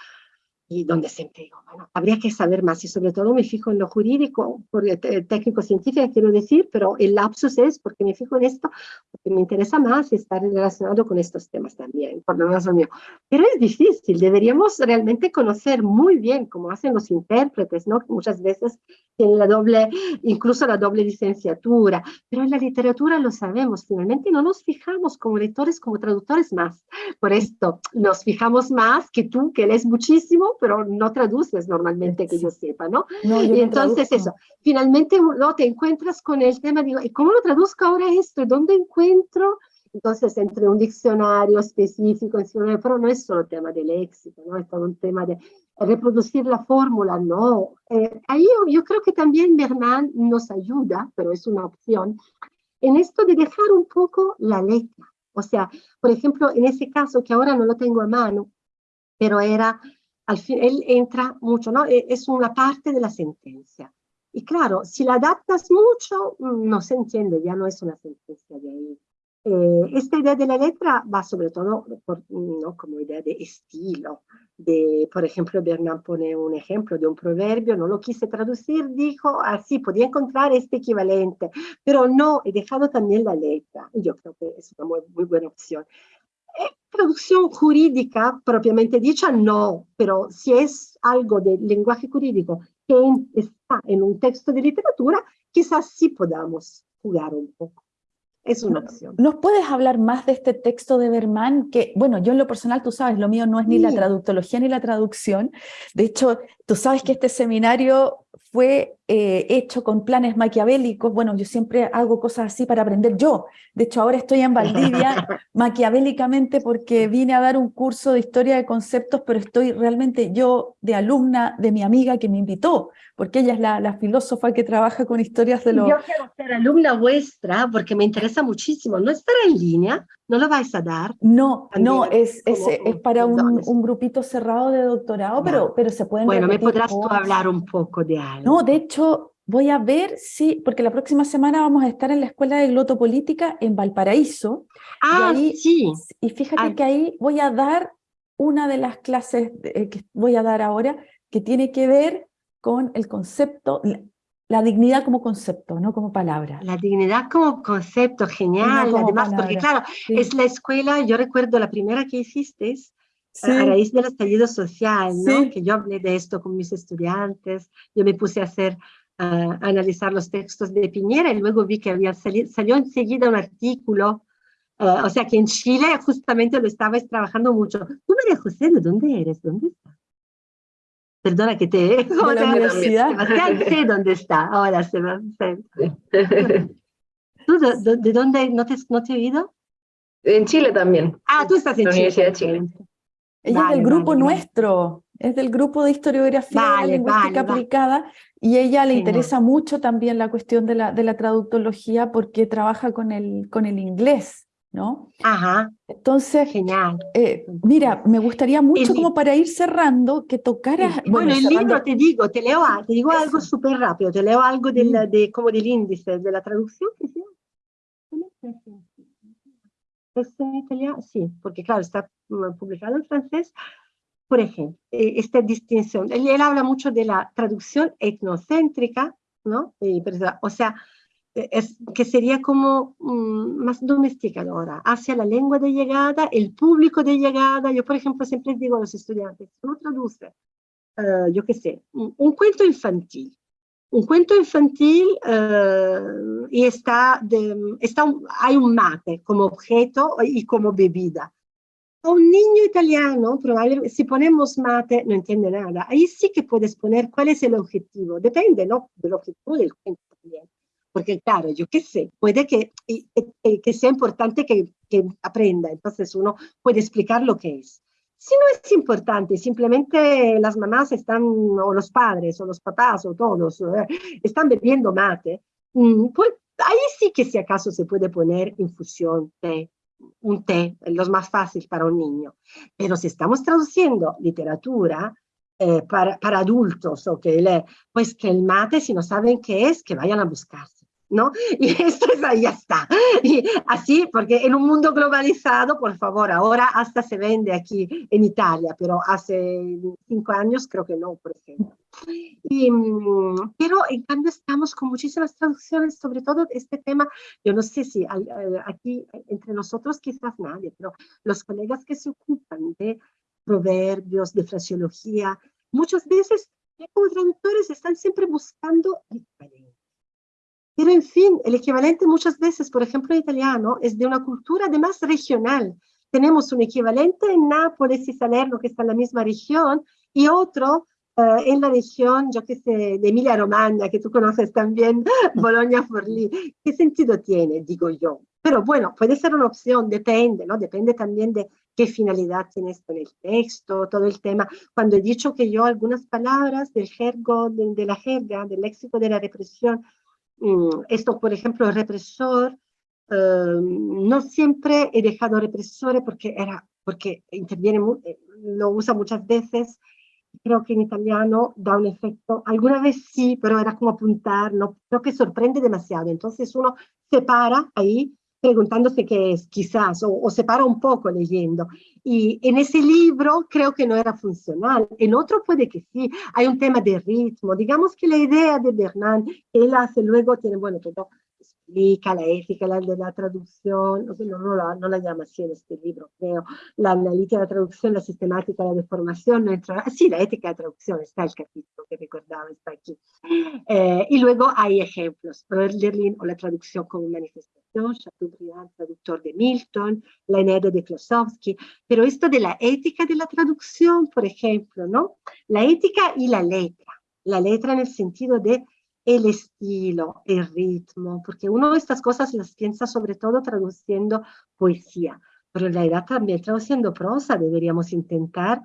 y donde siempre digo, bueno, habría que saber más y sobre todo me fijo en lo jurídico, por técnico científico quiero decir, pero el lapsus es porque me fijo en esto, porque me interesa más estar relacionado con estos temas también, por lo menos lo mío. Pero es difícil, deberíamos realmente conocer muy bien cómo hacen los intérpretes, ¿no? Muchas veces tienen la doble, incluso la doble licenciatura, pero en la literatura lo sabemos, finalmente no nos fijamos como lectores, como traductores más. Por esto nos fijamos más que tú, que lees muchísimo, pero no traduces normalmente que yo sepa, ¿no? y entonces eso, finalmente no te encuentras con el tema, digo, ¿y cómo lo traduzco ahora esto? ¿Dónde encuentro? Entonces, entre un diccionario específico, pero no es solo tema de léxico, ¿no? Es todo un tema de reproducir la fórmula, no. Eh, ahí yo, creo que también Bernal nos ayuda, pero es una opción, en esto de dejar un poco la letra. O sea, por ejemplo, en ese caso que ahora no lo tengo a mano, pero era al fin, él entra mucho, ¿no? E, es una parte de la sentencia. Y claro, si la adaptas mucho, mm, no se entiende, ya no es una sentencia de ahí. Eh, esta idea de la letra va sobre todo por, ¿no? como idea de estilo. De, por ejemplo, Bernard pone un ejemplo de un proverbio, no lo quise traducir, dijo, así, podía encontrar este equivalente, pero no, he dejado también la letra. Yo creo que es una muy, muy buena opción. Traducción jurídica propiamente dicha, no, pero si es algo de lenguaje jurídico que está en un texto de literatura, quizás sí podamos jugar un poco. Es una opción. ¿Nos puedes hablar más de este texto de Berman? Que, bueno, yo en lo personal, tú sabes, lo mío no es ni la traductología ni la traducción. De hecho, tú sabes que este seminario fue eh, hecho con planes maquiavélicos. Bueno, yo siempre hago cosas así para aprender yo. De hecho, ahora estoy en Valdivia maquiavélicamente porque vine a dar un curso de historia de conceptos, pero estoy realmente yo de alumna de mi amiga que me invitó, porque ella es la, la filósofa que trabaja con historias de los... Yo quiero ser alumna vuestra porque me interesa muchísimo. ¿No estará en línea? ¿No lo vais a dar? No, no, es, es, es, para un, un, grupito cerrado de doctorado, pero, pero se pueden Bueno, ¿me podrás tú hablar un poco de algo? No, de hecho, voy a ver si, porque la próxima semana vamos a estar en la Escuela de Glotopolítica en Valparaíso. Ah, sí. Y fíjate que ahí voy a dar una de las clases eh, que voy a dar ahora, que tiene que ver con el concepto, la, dignidad como concepto, no como palabra. La dignidad como concepto, genial, además, porque claro, es la escuela, yo recuerdo la primera que hiciste, a raíz del estallido social, ¿no? que yo hablé de esto con mis estudiantes, yo me puse a hacer, a analizar los textos de Piñera y luego vi que había salió enseguida un artículo, eh, o sea que en Chile justamente lo estabais trabajando mucho. Tú, María José, ¿de dónde eres? ¿Dónde estás? Perdona que te... De la universidad. Sebastián sé dónde está, ahora Sebastián. ¿Tú de, de, dónde no te, no te he oído? En Chile también. Ah, tú estás en la Chile. Universidad de Chile. Ella es del grupo nuestro, es del grupo de historiografía de lingüística aplicada y ella le interesa mucho también la cuestión de la, de la traductología porque trabaja con el, con el inglés. ¿No? Ajá. Entonces, genial. Eh, mira, me gustaría mucho como para ir cerrando que tocaras... Bueno, el libro te digo, te leo te digo algo súper rápido, te leo algo del, de, como del índice de la traducción que se ¿Es en italiano? Sí, porque claro, está mm, publicado en francés. Por ejemplo, eh, esta distinción. Él, él, habla mucho de la traducción etnocéntrica, ¿no? o sea, eh, es, que sería como um, más domesticadora, hacia la lengua de llegada, el público de llegada. Yo, por ejemplo, siempre digo a los estudiantes, uno traduce, uh, yo qué sé, un, un, cuento infantil. Un cuento infantil uh, y está, de, está un, hay un mate como objeto y como bebida. A un niño italiano, probablemente, si ponemos mate, no entiende nada. Ahí sí que puedes poner cuál es el objetivo. Depende ¿no? del objetivo del cuento también. Porque claro, yo qué sé, puede que, que sea importante que, que aprenda. Entonces uno puede explicar lo que es. Si no es importante, simplemente las mamás están, o los padres, o los papás, o todos, eh, están bebiendo mate, mm, pues ahí sí que si acaso se puede poner infusión, té, un té, los más fácil para un niño. Pero si estamos traduciendo literatura eh, para, para, adultos, o que le, pues que el mate, si no saben qué es, que vayan a buscarse. ¿No? Y esto es ahí, está. Así, porque en un mundo globalizado, por favor, ahora hasta se vende aquí en Italia, pero hace cinco años creo que no, por ejemplo. Y, mm, pero en cambio estamos con muchísimas traducciones, sobre todo este tema, yo no sé si aquí entre nosotros quizás nadie, pero los colegas que se ocupan de proverbios, de fraseología, muchas veces como traductores están siempre buscando diferencia pero en fin, el equivalente muchas veces, por ejemplo, en italiano, es de una cultura además regional. Tenemos un equivalente en Nápoles y Salerno, que está en la misma región, y otro uh, en la región, yo qué sé, de Emilia-Romagna, que tú conoces también, Bologna-Forlì. ¿Qué sentido tiene, digo yo? Pero bueno, puede ser una opción, depende, ¿no? Depende también de qué finalidad tiene esto en el texto, todo el tema. Cuando he dicho que yo algunas palabras del jergo, de, de la jerga, del léxico de la represión, esto, por ejemplo, el represor, em, no siempre he dejado represores porque, era, porque interviene, eh, lo usa muchas veces, creo que en italiano da un efecto, alguna vez sí, pero era como apuntar, no, creo que sorprende demasiado, entonces uno se para ahí preguntándose qué es, quizás, o, o, se para un poco leyendo. Y en ese libro creo que no era funcional. En otro puede que sí. Hay un tema de ritmo. Digamos que la idea de Bernard, él hace luego, tiene, bueno, todo explica la ética la, de la traducción, no, no, la, no, la, llama así en este libro, creo, la analítica de la traducción, la sistemática de la deformación, no entra, sí, la ética de la traducción está el capítulo que recordaba, está aquí. Eh, y luego hay ejemplos, Berlin o la traducción como manifestación, Chateaubriand, traductor de Milton, la Eneida de Klosowski, pero esto de la ética de la traducción, por ejemplo, ¿no? La ética y la letra, la letra en el sentido de el estilo, el ritmo, porque uno de estas cosas las piensa sobre todo traduciendo poesía, pero en realidad también traduciendo prosa deberíamos intentar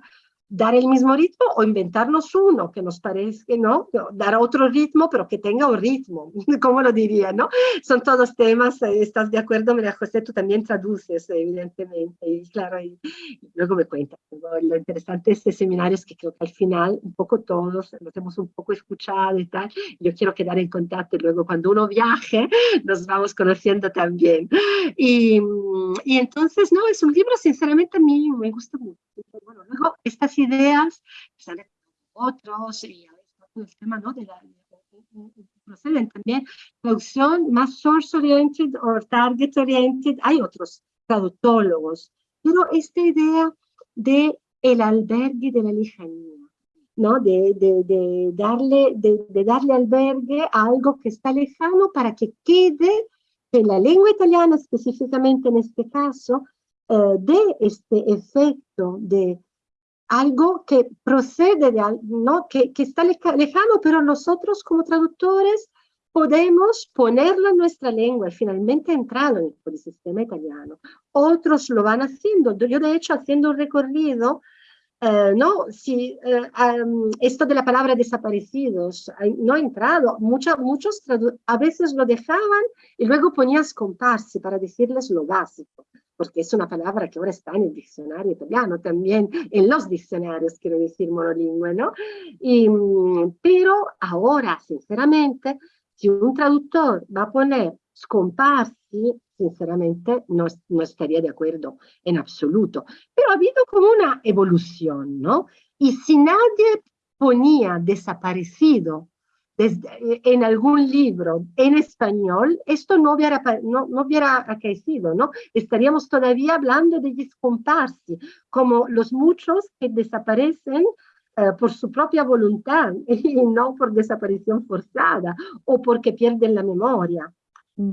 dar el mismo ritmo o inventarnos uno que nos parezca, ¿no? Dar otro ritmo, pero que tenga un ritmo, ¿cómo lo diría, no? Son todos temas, eh, ¿estás de acuerdo, María José? Tú también traduces, evidentemente, y claro, y, luego me cuentas. Lo interesante de este seminario es que creo que al final, un poco todos nos hemos un poco escuchado y tal, yo quiero quedar en contacto y luego cuando uno viaje, nos vamos conociendo también. Y, y entonces, no, es un libro, sinceramente, a mí me gusta mucho. Bueno, luego, estas ideas, salen otros, y el tema ¿no? de la, proceden también, producción más source-oriented o target-oriented, hay otros traductólogos, pero esta idea de el albergue de la lejanía, ¿no? De, de, de darle, de, de, darle albergue a algo que está lejano para que quede en la lengua italiana específicamente en este caso, eh, de este efecto de algo que procede de ¿no? que, que está lejano, pero nosotros como traductores podemos ponerlo en nuestra lengua y finalmente entrarlo en el sistema italiano. Otros lo van haciendo. Yo, de hecho, haciendo un recorrido, eh, no, si eh, um, esto de la palabra desaparecidos no ha entrado, Mucha, muchos a veces lo dejaban y luego ponías comparsi para decirles lo básico porque es una palabra que ahora está en el diccionario italiano también, en los diccionarios, quiero decir, monolingüe, ¿no? Y, mm, pero ahora, sinceramente, si un traductor va a poner scomparsi, sinceramente no, no estaría de acuerdo en absoluto. Pero ha habido como una evolución, ¿no? Y si nadie ponía desaparecido desde, en algún libro en español, esto no hubiera, no, no hubiera acaecido, ¿no? Estaríamos todavía hablando de discomparsi, como los muchos que desaparecen eh, por su propia voluntad y no por desaparición forzada o porque pierden la memoria.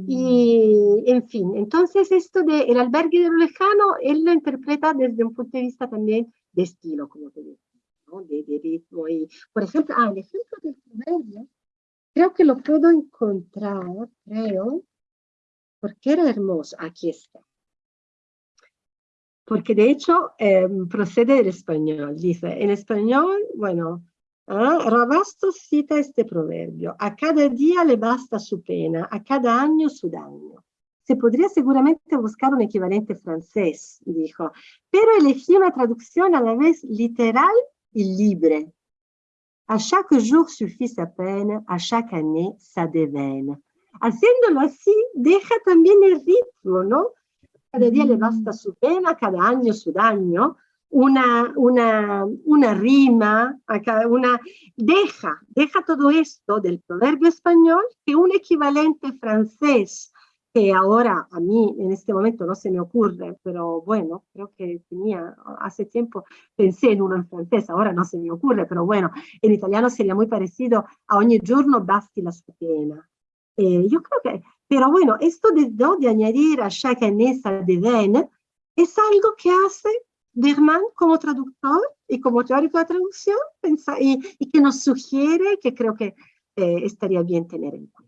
Y, en fin, entonces esto del el albergue de lo lejano, él lo interpreta desde un punto de vista también de estilo, como te digo, ¿no? de, de, ritmo. Y, por ejemplo, ah, el ejemplo del proverbio, creo que lo puedo encontrar, creo, porque era hermoso. Aquí está. Porque de hecho eh, procede del español. Dice, en español, bueno, Ah, Rabastos cita este proverbio, a cada día le basta su pena, a cada año su daño. Se podría seguramente buscar un equivalente francés, dijo, pero elegí una traducción a la vez literal y libre. A chaque jour suffit sa peine, a chaque année sa déveine. Haciéndolo así, deja también el ritmo, ¿no? Cada día le basta su pena, cada año su daño, una, una, una rima, deja, deja todo esto del proverbio español que un equivalente francés, que ahora a mí en este momento no se me ocurre, pero bueno, creo que tenía, hace tiempo pensé en uno en francés, ahora no se me ocurre, pero bueno, en italiano sería muy parecido a ogni giorno basti la sua pena. Eh, yo creo que, pero bueno, esto de, de añadir a chaque année de ven es algo que hace Berman como traductor y como teórico de traducción y, y, que nos sugiere que creo que eh, estaría bien tener en cuenta.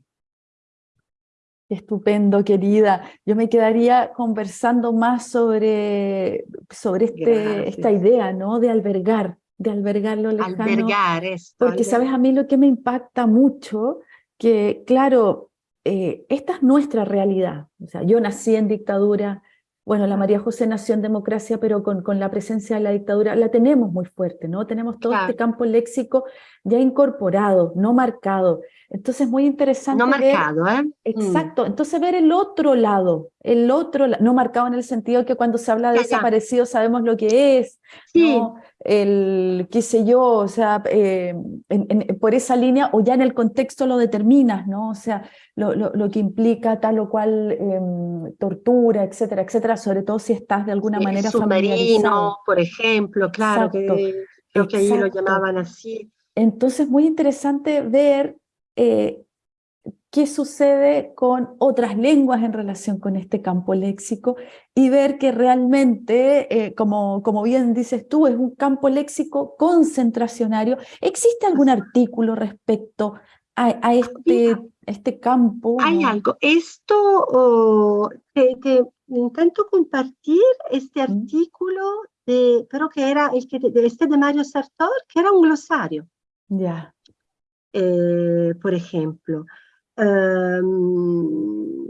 Estupendo, querida. Yo me quedaría conversando más sobre, sobre este, esta idea ¿no? de albergar, de albergar lo lejano. Albergar esto. Porque, albergar. ¿sabes? A mí lo que me impacta mucho, que claro, eh, esta es nuestra realidad. O sea, yo nací en dictadura, bueno, la María José nació en democracia, pero con, con, la presencia de la dictadura la tenemos muy fuerte, ¿no? Tenemos todo claro. este campo léxico ya incorporado, no marcado. Entonces, muy interesante. No ver, marcado, ¿eh? Exacto. Mm. Entonces, ver el otro lado, el otro, no marcado en el sentido que cuando se habla de desaparecido sabemos lo que es, sí. ¿no? el, qué sé yo, o sea, eh, en, en, por esa línea, o ya en el contexto lo determinas, ¿no? O sea, lo, lo, lo que implica tal o cual eh, tortura, etcétera, etcétera, sobre todo si estás de alguna sí, manera submarino, por ejemplo, claro, Exacto. que creo que ahí lo llamaban así. Entonces, muy interesante ver eh, qué sucede con otras lenguas en relación con este campo léxico y ver que realmente, eh, como, como bien dices tú, es un campo léxico concentracionario. ¿Existe algún artículo respecto a, a este, este campo? Hay algo. Esto oh, te, te, intento compartir este artículo, de, creo que era el que, de este de Mario Sartor, que era un glosario. Ya. Eh, por ejemplo. Um,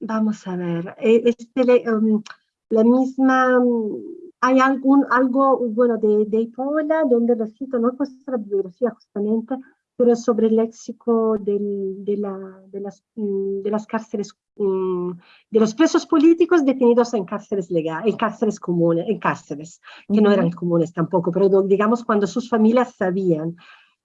vamos a ver, este, um, la misma, hay algún, algo, bueno, de, de Ipola, donde lo cito, no es la bibliografía justamente, pero sobre el léxico del, de, la, de, las, de las cárceles, de los presos políticos detenidos en cárceles legales, en cárceles comunes, en cárceles, que uh -huh. no eran comunes tampoco, pero digamos cuando sus familias sabían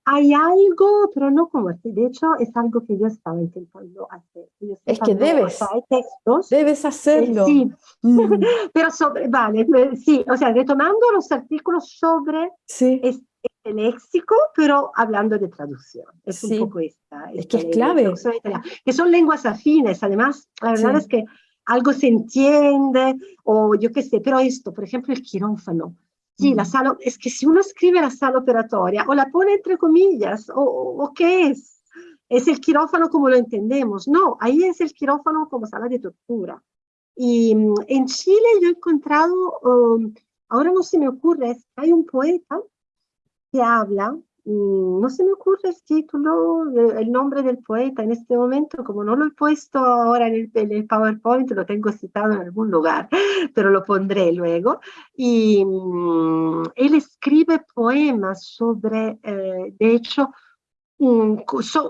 hay algo, pero no como así. De hecho, es algo que yo estaba intentando hacer. Es que debes. O sea, hay textos. Debes hacerlo. Eh, sí. Mm. pero sobre, vale, sí, o sea, retomando los artículos sobre sí. este léxico, pero hablando de traducción. Es sí. un poco esta. Es esta que es clave. Que son lenguas afines, además, la verdad sí. es que algo se entiende, o yo qué sé, pero esto, por ejemplo, el quirófano. Sí, la sala, es que si uno escribe la sala operatoria o la pone entre comillas, o, o, qué es, es el quirófano como lo entendemos. No, ahí es el quirófano como sala de tortura. Y en Chile yo he encontrado, um, ahora no se me ocurre, es, hay un poeta habla mm, no se me ocurre el título, el nombre del poeta en este momento, como no lo he puesto ahora en el, PowerPoint, lo tengo citado en algún lugar, pero lo pondré luego. Y mm, él escribe poemas sobre, eh, de hecho,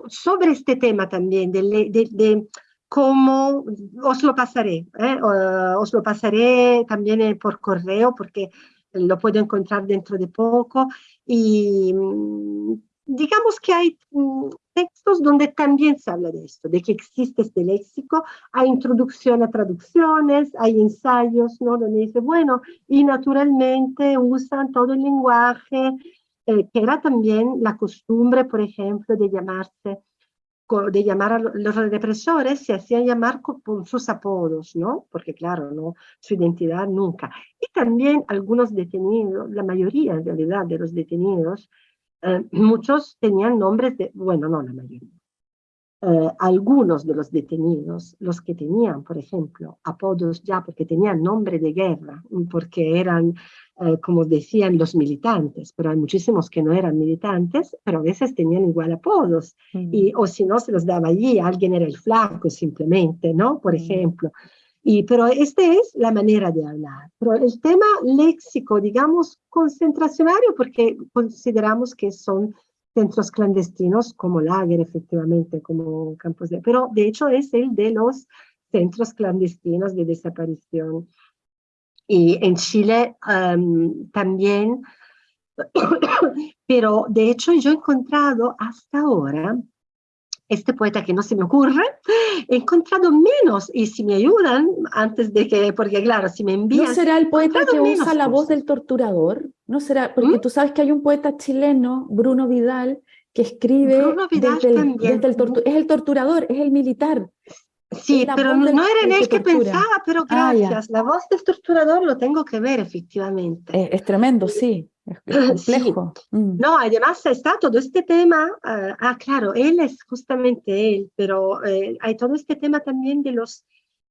sobre este tema también, de, de, cómo, os lo pasaré, ¿eh? os lo pasaré también por correo, porque lo puedo encontrar dentro de poco y mm, digamos que hay mm, textos donde también se habla de esto, de que existe este léxico, hay introducción a traducciones, hay ensayos, ¿no? Donde dice, bueno, y naturalmente usan todo el lenguaje, eh, que era también la costumbre, por ejemplo, de llamarse de llamar a los represores se hacían llamar con, sus apodos, ¿no? Porque claro, no, su identidad nunca. Y también algunos detenidos, la mayoría en realidad de los detenidos, eh, muchos tenían nombres de, bueno, no la mayoría, eh, algunos de los detenidos, los que tenían, por ejemplo, apodos ya porque tenían nombre de guerra, porque eran eh, como decían los militantes, pero hay muchísimos que no eran militantes, pero a veces tenían igual apodos, y, o si no se los daba allí, alguien era el flaco simplemente, ¿no? Por ejemplo. Y, pero esta es la manera de hablar. Pero el tema léxico, digamos, concentracionario, porque consideramos que son centros clandestinos como lager, efectivamente, como campos de... Pero de hecho es el de los centros clandestinos de desaparición. Y en Chile también, pero de hecho yo he encontrado hasta ahora este poeta que no se me ocurre, he encontrado menos, y si me ayudan, antes de que, porque claro, si me envían... ¿No será el poeta que usa la voz del torturador? ¿No será? Porque ¿Mm? tú sabes que hay un poeta chileno, Bruno Vidal, que escribe Bruno Vidal desde el, es el torturador, es el militar. Sí, pero no, era en él que, pensaba, pero ah, gracias. la voz del torturador lo tengo que ver, efectivamente. Es, tremendo, sí. Es, complejo. Mm. No, además está todo este tema, ah, ah, claro, él es justamente él, pero eh, hay todo este tema también de los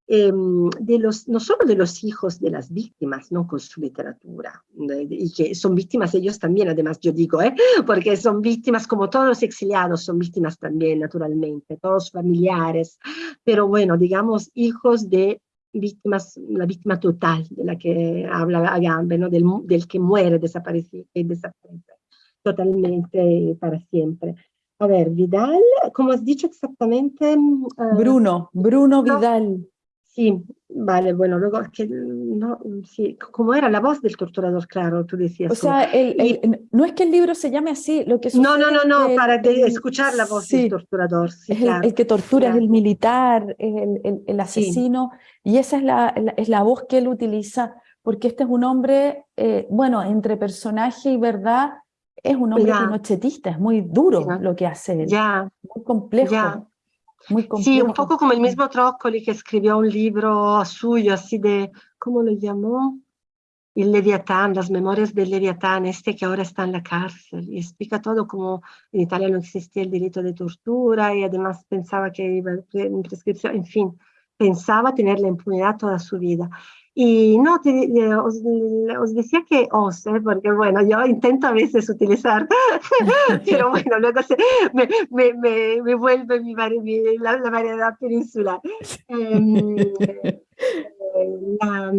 Em, de los, no solo de los hijos de las víctimas, ¿no? Con su literatura, y que son víctimas ellos también, además yo digo, ¿eh? Porque son víctimas como todos los exiliados, son víctimas también, naturalmente, todos familiares, pero bueno, digamos, hijos de víctimas, la víctima total de la que habla Agamben, ¿no? Del, del que muere, desaparece, y desaparece totalmente para siempre. A ver, Vidal, como has dicho exactamente... Uh, Bruno, Bruno Vidal. Sí, vale, bueno, luego es que no, sí, como era la voz del torturador, claro, tú decías. O sea, no es que el libro se llame así, lo que No, no, no, no, para escuchar la voz del torturador. Sí, es el, que tortura, es el militar, es el, el asesino, y esa es la, es la voz que él utiliza, porque este es un hombre, eh, bueno, entre personaje y verdad, es un hombre pinochetista, es muy duro lo que hace ya, muy complejo. Sí, un poco como el mismo Trócoli que escribió un libro suyo, así de, ¿cómo lo llamó? El Leviatán, las memorias del Leviatán, este que ahora está en la cárcel, y explica todo como en Italia no existía el delito de tortura y además pensaba que iba en prescripción, en fin, pensaba tener la impunidad toda su vida. Y no, os, decía que os, ¿eh? porque bueno, yo intento a veces utilizar, pero bueno, luego se, me, me, me, vuelve mi, la, variedad peninsular. Em, eh, la,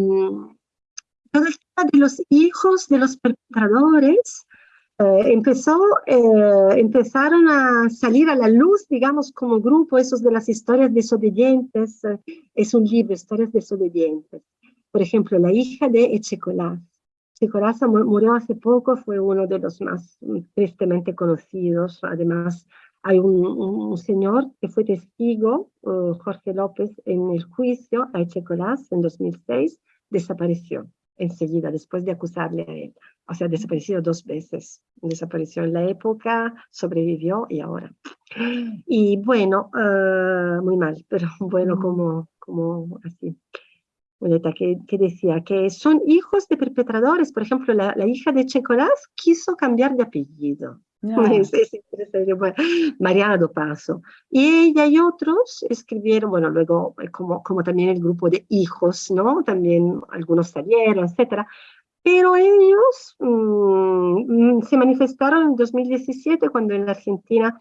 todo de los hijos de los perpetradores eh, empezó, eh, empezaron a salir a la luz, digamos, como grupo, esos de las historias desobedientes, es un libro, historias desobedientes. Por ejemplo, la hija de Echecolás. Echecolás murió hace poco, fue uno de los más tristemente conocidos. Además, hay un, señor que fue testigo, uh, Jorge López, en el juicio a Echecolás en 2006, desapareció enseguida, después de acusarle a él. O sea, desapareció dos veces. Desapareció en la época, sobrevivió y ahora. Y bueno, uh, muy mal, pero bueno, como, como así que, que, decía que son hijos de perpetradores. Por ejemplo, la, la hija de Checolás quiso cambiar de apellido. Es, es Mariana do Paso. Y ella y otros escribieron, bueno, luego eh, como, como también el grupo de hijos, ¿no? También algunos salieron, etcétera. pero ellos mm, se manifestaron en 2017 cuando en la Argentina,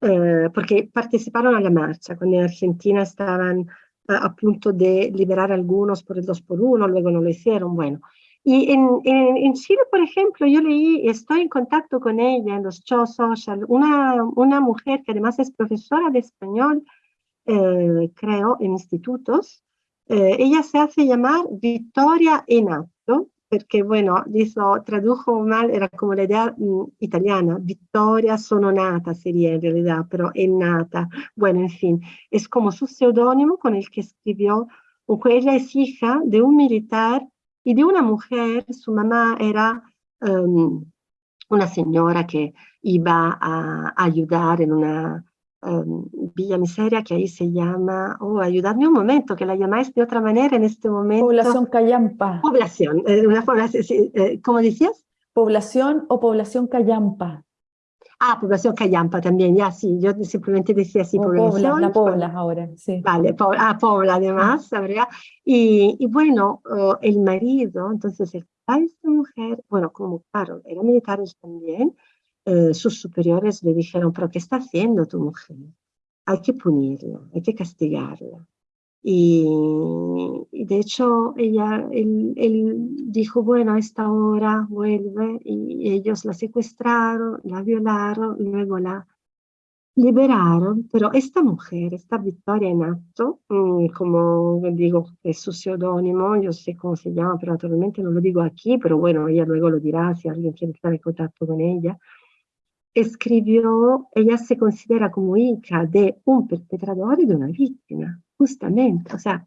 eh, porque participaron a la marcha, cuando en Argentina estaban a, punto de liberar algunos por el 2 por 1 luego no lo hicieron, bueno. Y en, en, Chile, por ejemplo, yo leí, estoy en contacto con ella en los shows social, una, una mujer que además es profesora de español, eh, creo, en institutos. Eh, ella se hace llamar Victoria Enato, porque bueno, dijo, tradujo mal, era como la idea italiana, Vittoria sono nata sería en realidad, pero nata. Bueno, en fin, es como su seudónimo con el que escribió, aunque ella es hija de un militar y de una mujer, su mamá era um, una señora que iba a ayudar en una um, Villa Miseria que ahí se llama, oh, ayudadme un momento, que la llamáis de otra manera en este momento. Población Cayampa. Población, eh, una población, eh, ¿cómo decías? Población o población Cayampa. Ah, población Cayampa también, ya sí, yo simplemente decía así, población. la Pobla ahora, sí. Vale, ah, Pobla además, ¿sabría? Y, y bueno, oh, el marido, entonces el padre de esta mujer, bueno, como claro, eran militares también, eh, sus superiores le dijeron, pero ¿qué está haciendo tu mujer? Hay que punirlo, hay que castigarla. Y, de hecho, ella, él, dijo, bueno, a esta hora vuelve y ellos la secuestraron, la violaron, luego la liberaron, pero esta mujer, esta Victoria Nato, mm, como digo, es su seudónimo, yo sé cómo se llama, pero naturalmente no lo digo aquí, pero bueno, ella luego lo dirá si alguien quiere estar en contacto con ella, escribió, ella se considera como hija de un perpetrador y de una víctima, justamente, o sea,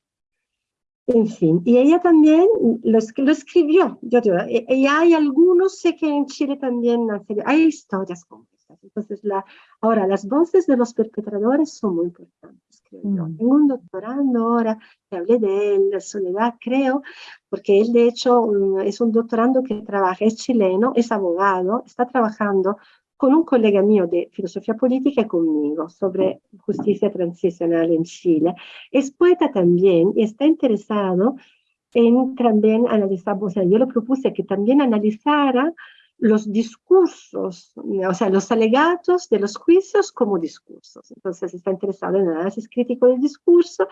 en fin, y ella también lo, lo escribió, yo digo, y, y, hay algunos, sé que en Chile también hay historias como estas, entonces la, ahora las voces de los perpetradores son muy importantes, creo yo. Mm. Tengo un doctorando ahora, que hablé de él, Soledad, creo, porque él de hecho es un doctorando que trabaja, es chileno, es abogado, está trabajando con un colega mío de filosofía política conmigo sobre justicia transicional en Chile. Es poeta también y está interesado en también analizar, o sea, yo le propuse que también analizara los discursos, o sea, los alegatos de los juicios como discursos. Entonces está interesado en el análisis crítico del discurso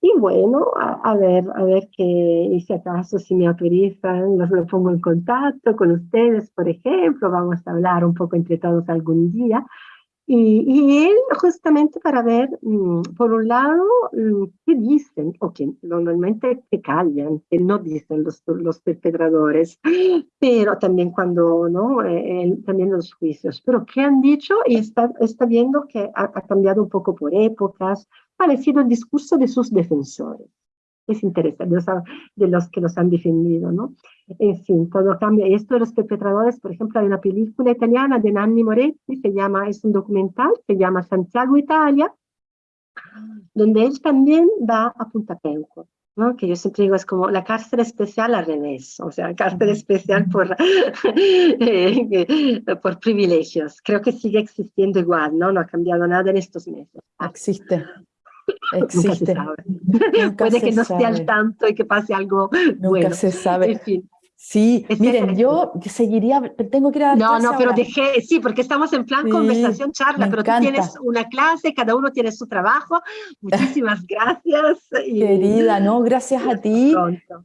y bueno, a, ver, a ver qué, y si acaso, si me autorizan, los lo pongo en contacto con ustedes, por ejemplo, vamos a hablar un poco entre todos algún día. Y, y él justamente para ver, mm, por un lado, mm, qué dicen, o que normalmente te callan, que no dicen los, los perpetradores, pero también cuando, ¿no? Eh, también los juicios, pero qué han dicho y está, está viendo que ha, ha cambiado un poco por épocas, parecido el discurso de sus defensores. Es interesante, de los, que los han defendido, ¿no? En fin, todo cambia. Y esto de los perpetradores, por ejemplo, hay una película italiana de Nanni Moretti, se llama, es un documental, se llama Santiago Italia, donde él también va a Punta Peuco, ¿no? que yo siempre digo es como la cárcel especial al revés, o sea, cárcel especial por, eh, por privilegios. Creo que sigue existiendo igual, ¿no? No ha cambiado nada en estos meses. Existe. Existe. Puede que no esté al tanto y que pase algo Nunca bueno. se sabe. Sí, miren, yo seguiría, tengo que ir a No, no, pero dejé, sí, porque estamos en plan conversación, charla, pero tú tienes una clase, cada uno tiene su trabajo. Muchísimas gracias. Querida, no, gracias a ti.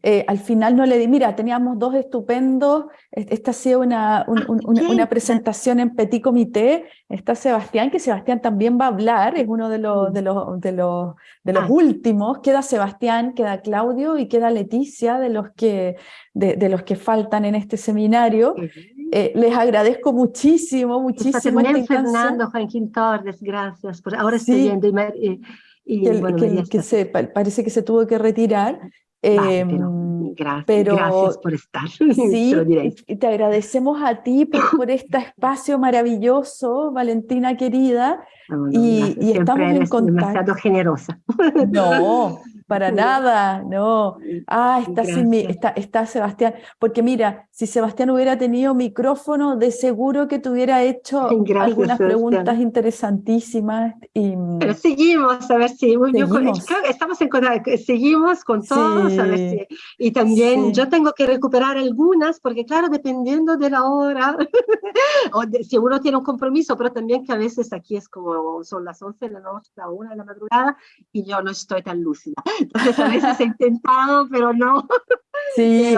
Eh, al final no le di, mira, teníamos dos estupendos, esta ha sido una, ah, una, una, presentación en Petit Comité, está Sebastián, que Sebastián también va a hablar, es uno de los, mm. de los, de los, de los ah. últimos, queda Sebastián, queda Claudio y queda Leticia, de los que de, los que faltan en este seminario. Eh, les agradezco muchísimo, muchísimo. También Fernando Joaquín Torres, gracias. Por, ahora estoy viendo y, y, que, se, parece que se tuvo que retirar. Vale, pero, em, gracias, pero, gracias por estar. Sí, te, te agradecemos a ti por, por, este espacio maravilloso, Valentina querida. y, y estamos en contacto. demasiado generosa. No, para nada, no. Ah, está, está, está, Sebastián. Porque mira, si Sebastián hubiera tenido micrófono, de seguro que te hubiera hecho algunas preguntas interesantísimas. Y... Pero seguimos, a ver si. estamos en seguimos con todos, a ver si. Y también yo tengo que recuperar algunas, porque claro, dependiendo de la hora, o si uno tiene un compromiso, pero también que a veces aquí es como son las 11 de la noche, la 1 de la madrugada, y yo no estoy tan lúcida. Entonces a veces he intentado, pero no. Sí,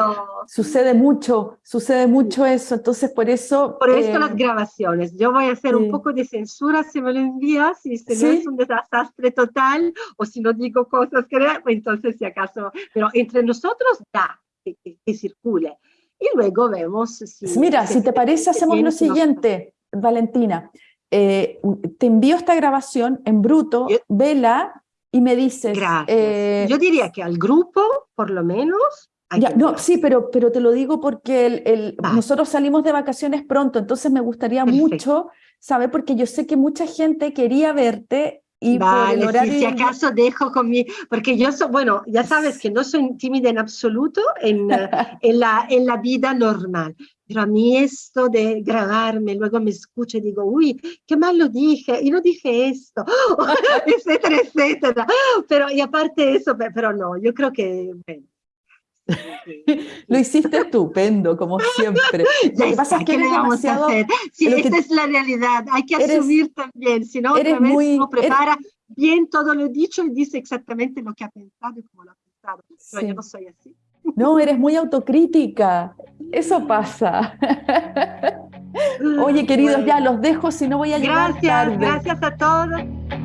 sucede mucho, sucede mucho eso, entonces por eso... Por eso las eh, grabaciones, yo voy a hacer un poco de censura si me lo envías, y si no es un desastre total, o si no digo cosas que entonces si acaso, pero entre nosotros da que, que, circule. Y luego vemos si... Mira, si te parece, hacemos lo siguiente, Valentina. Eh, te envío esta grabación en bruto, vela y me dices... Gracias. Eh, yo diría que al grupo, por lo menos, no, sí, pero, pero te lo digo porque el, nosotros salimos de vacaciones pronto, entonces me gustaría mucho saber, porque yo sé que mucha gente quería verte y vale, por el horario... si, acaso dejo con mi... Porque yo soy, bueno, ya sabes que no soy tímida en absoluto en, en, la, en la vida normal, pero a mí esto de grabarme, luego me escucho y digo, uy, qué mal lo dije, y no dije esto, etcétera, etcétera. Pero, y aparte eso, pero no, yo creo que... Lo hiciste estupendo, como siempre. Lo que pasa es que eres demasiado... Sí, esta es la realidad, hay que asumir también, si no, otra vez muy, uno prepara bien todo lo dicho y dice exactamente lo que ha pensado y cómo lo ha pensado. Pero yo no soy así. No, eres muy autocrítica, eso pasa. Oye, queridos, ya los dejo, si no voy a llegar Gracias, gracias a todos.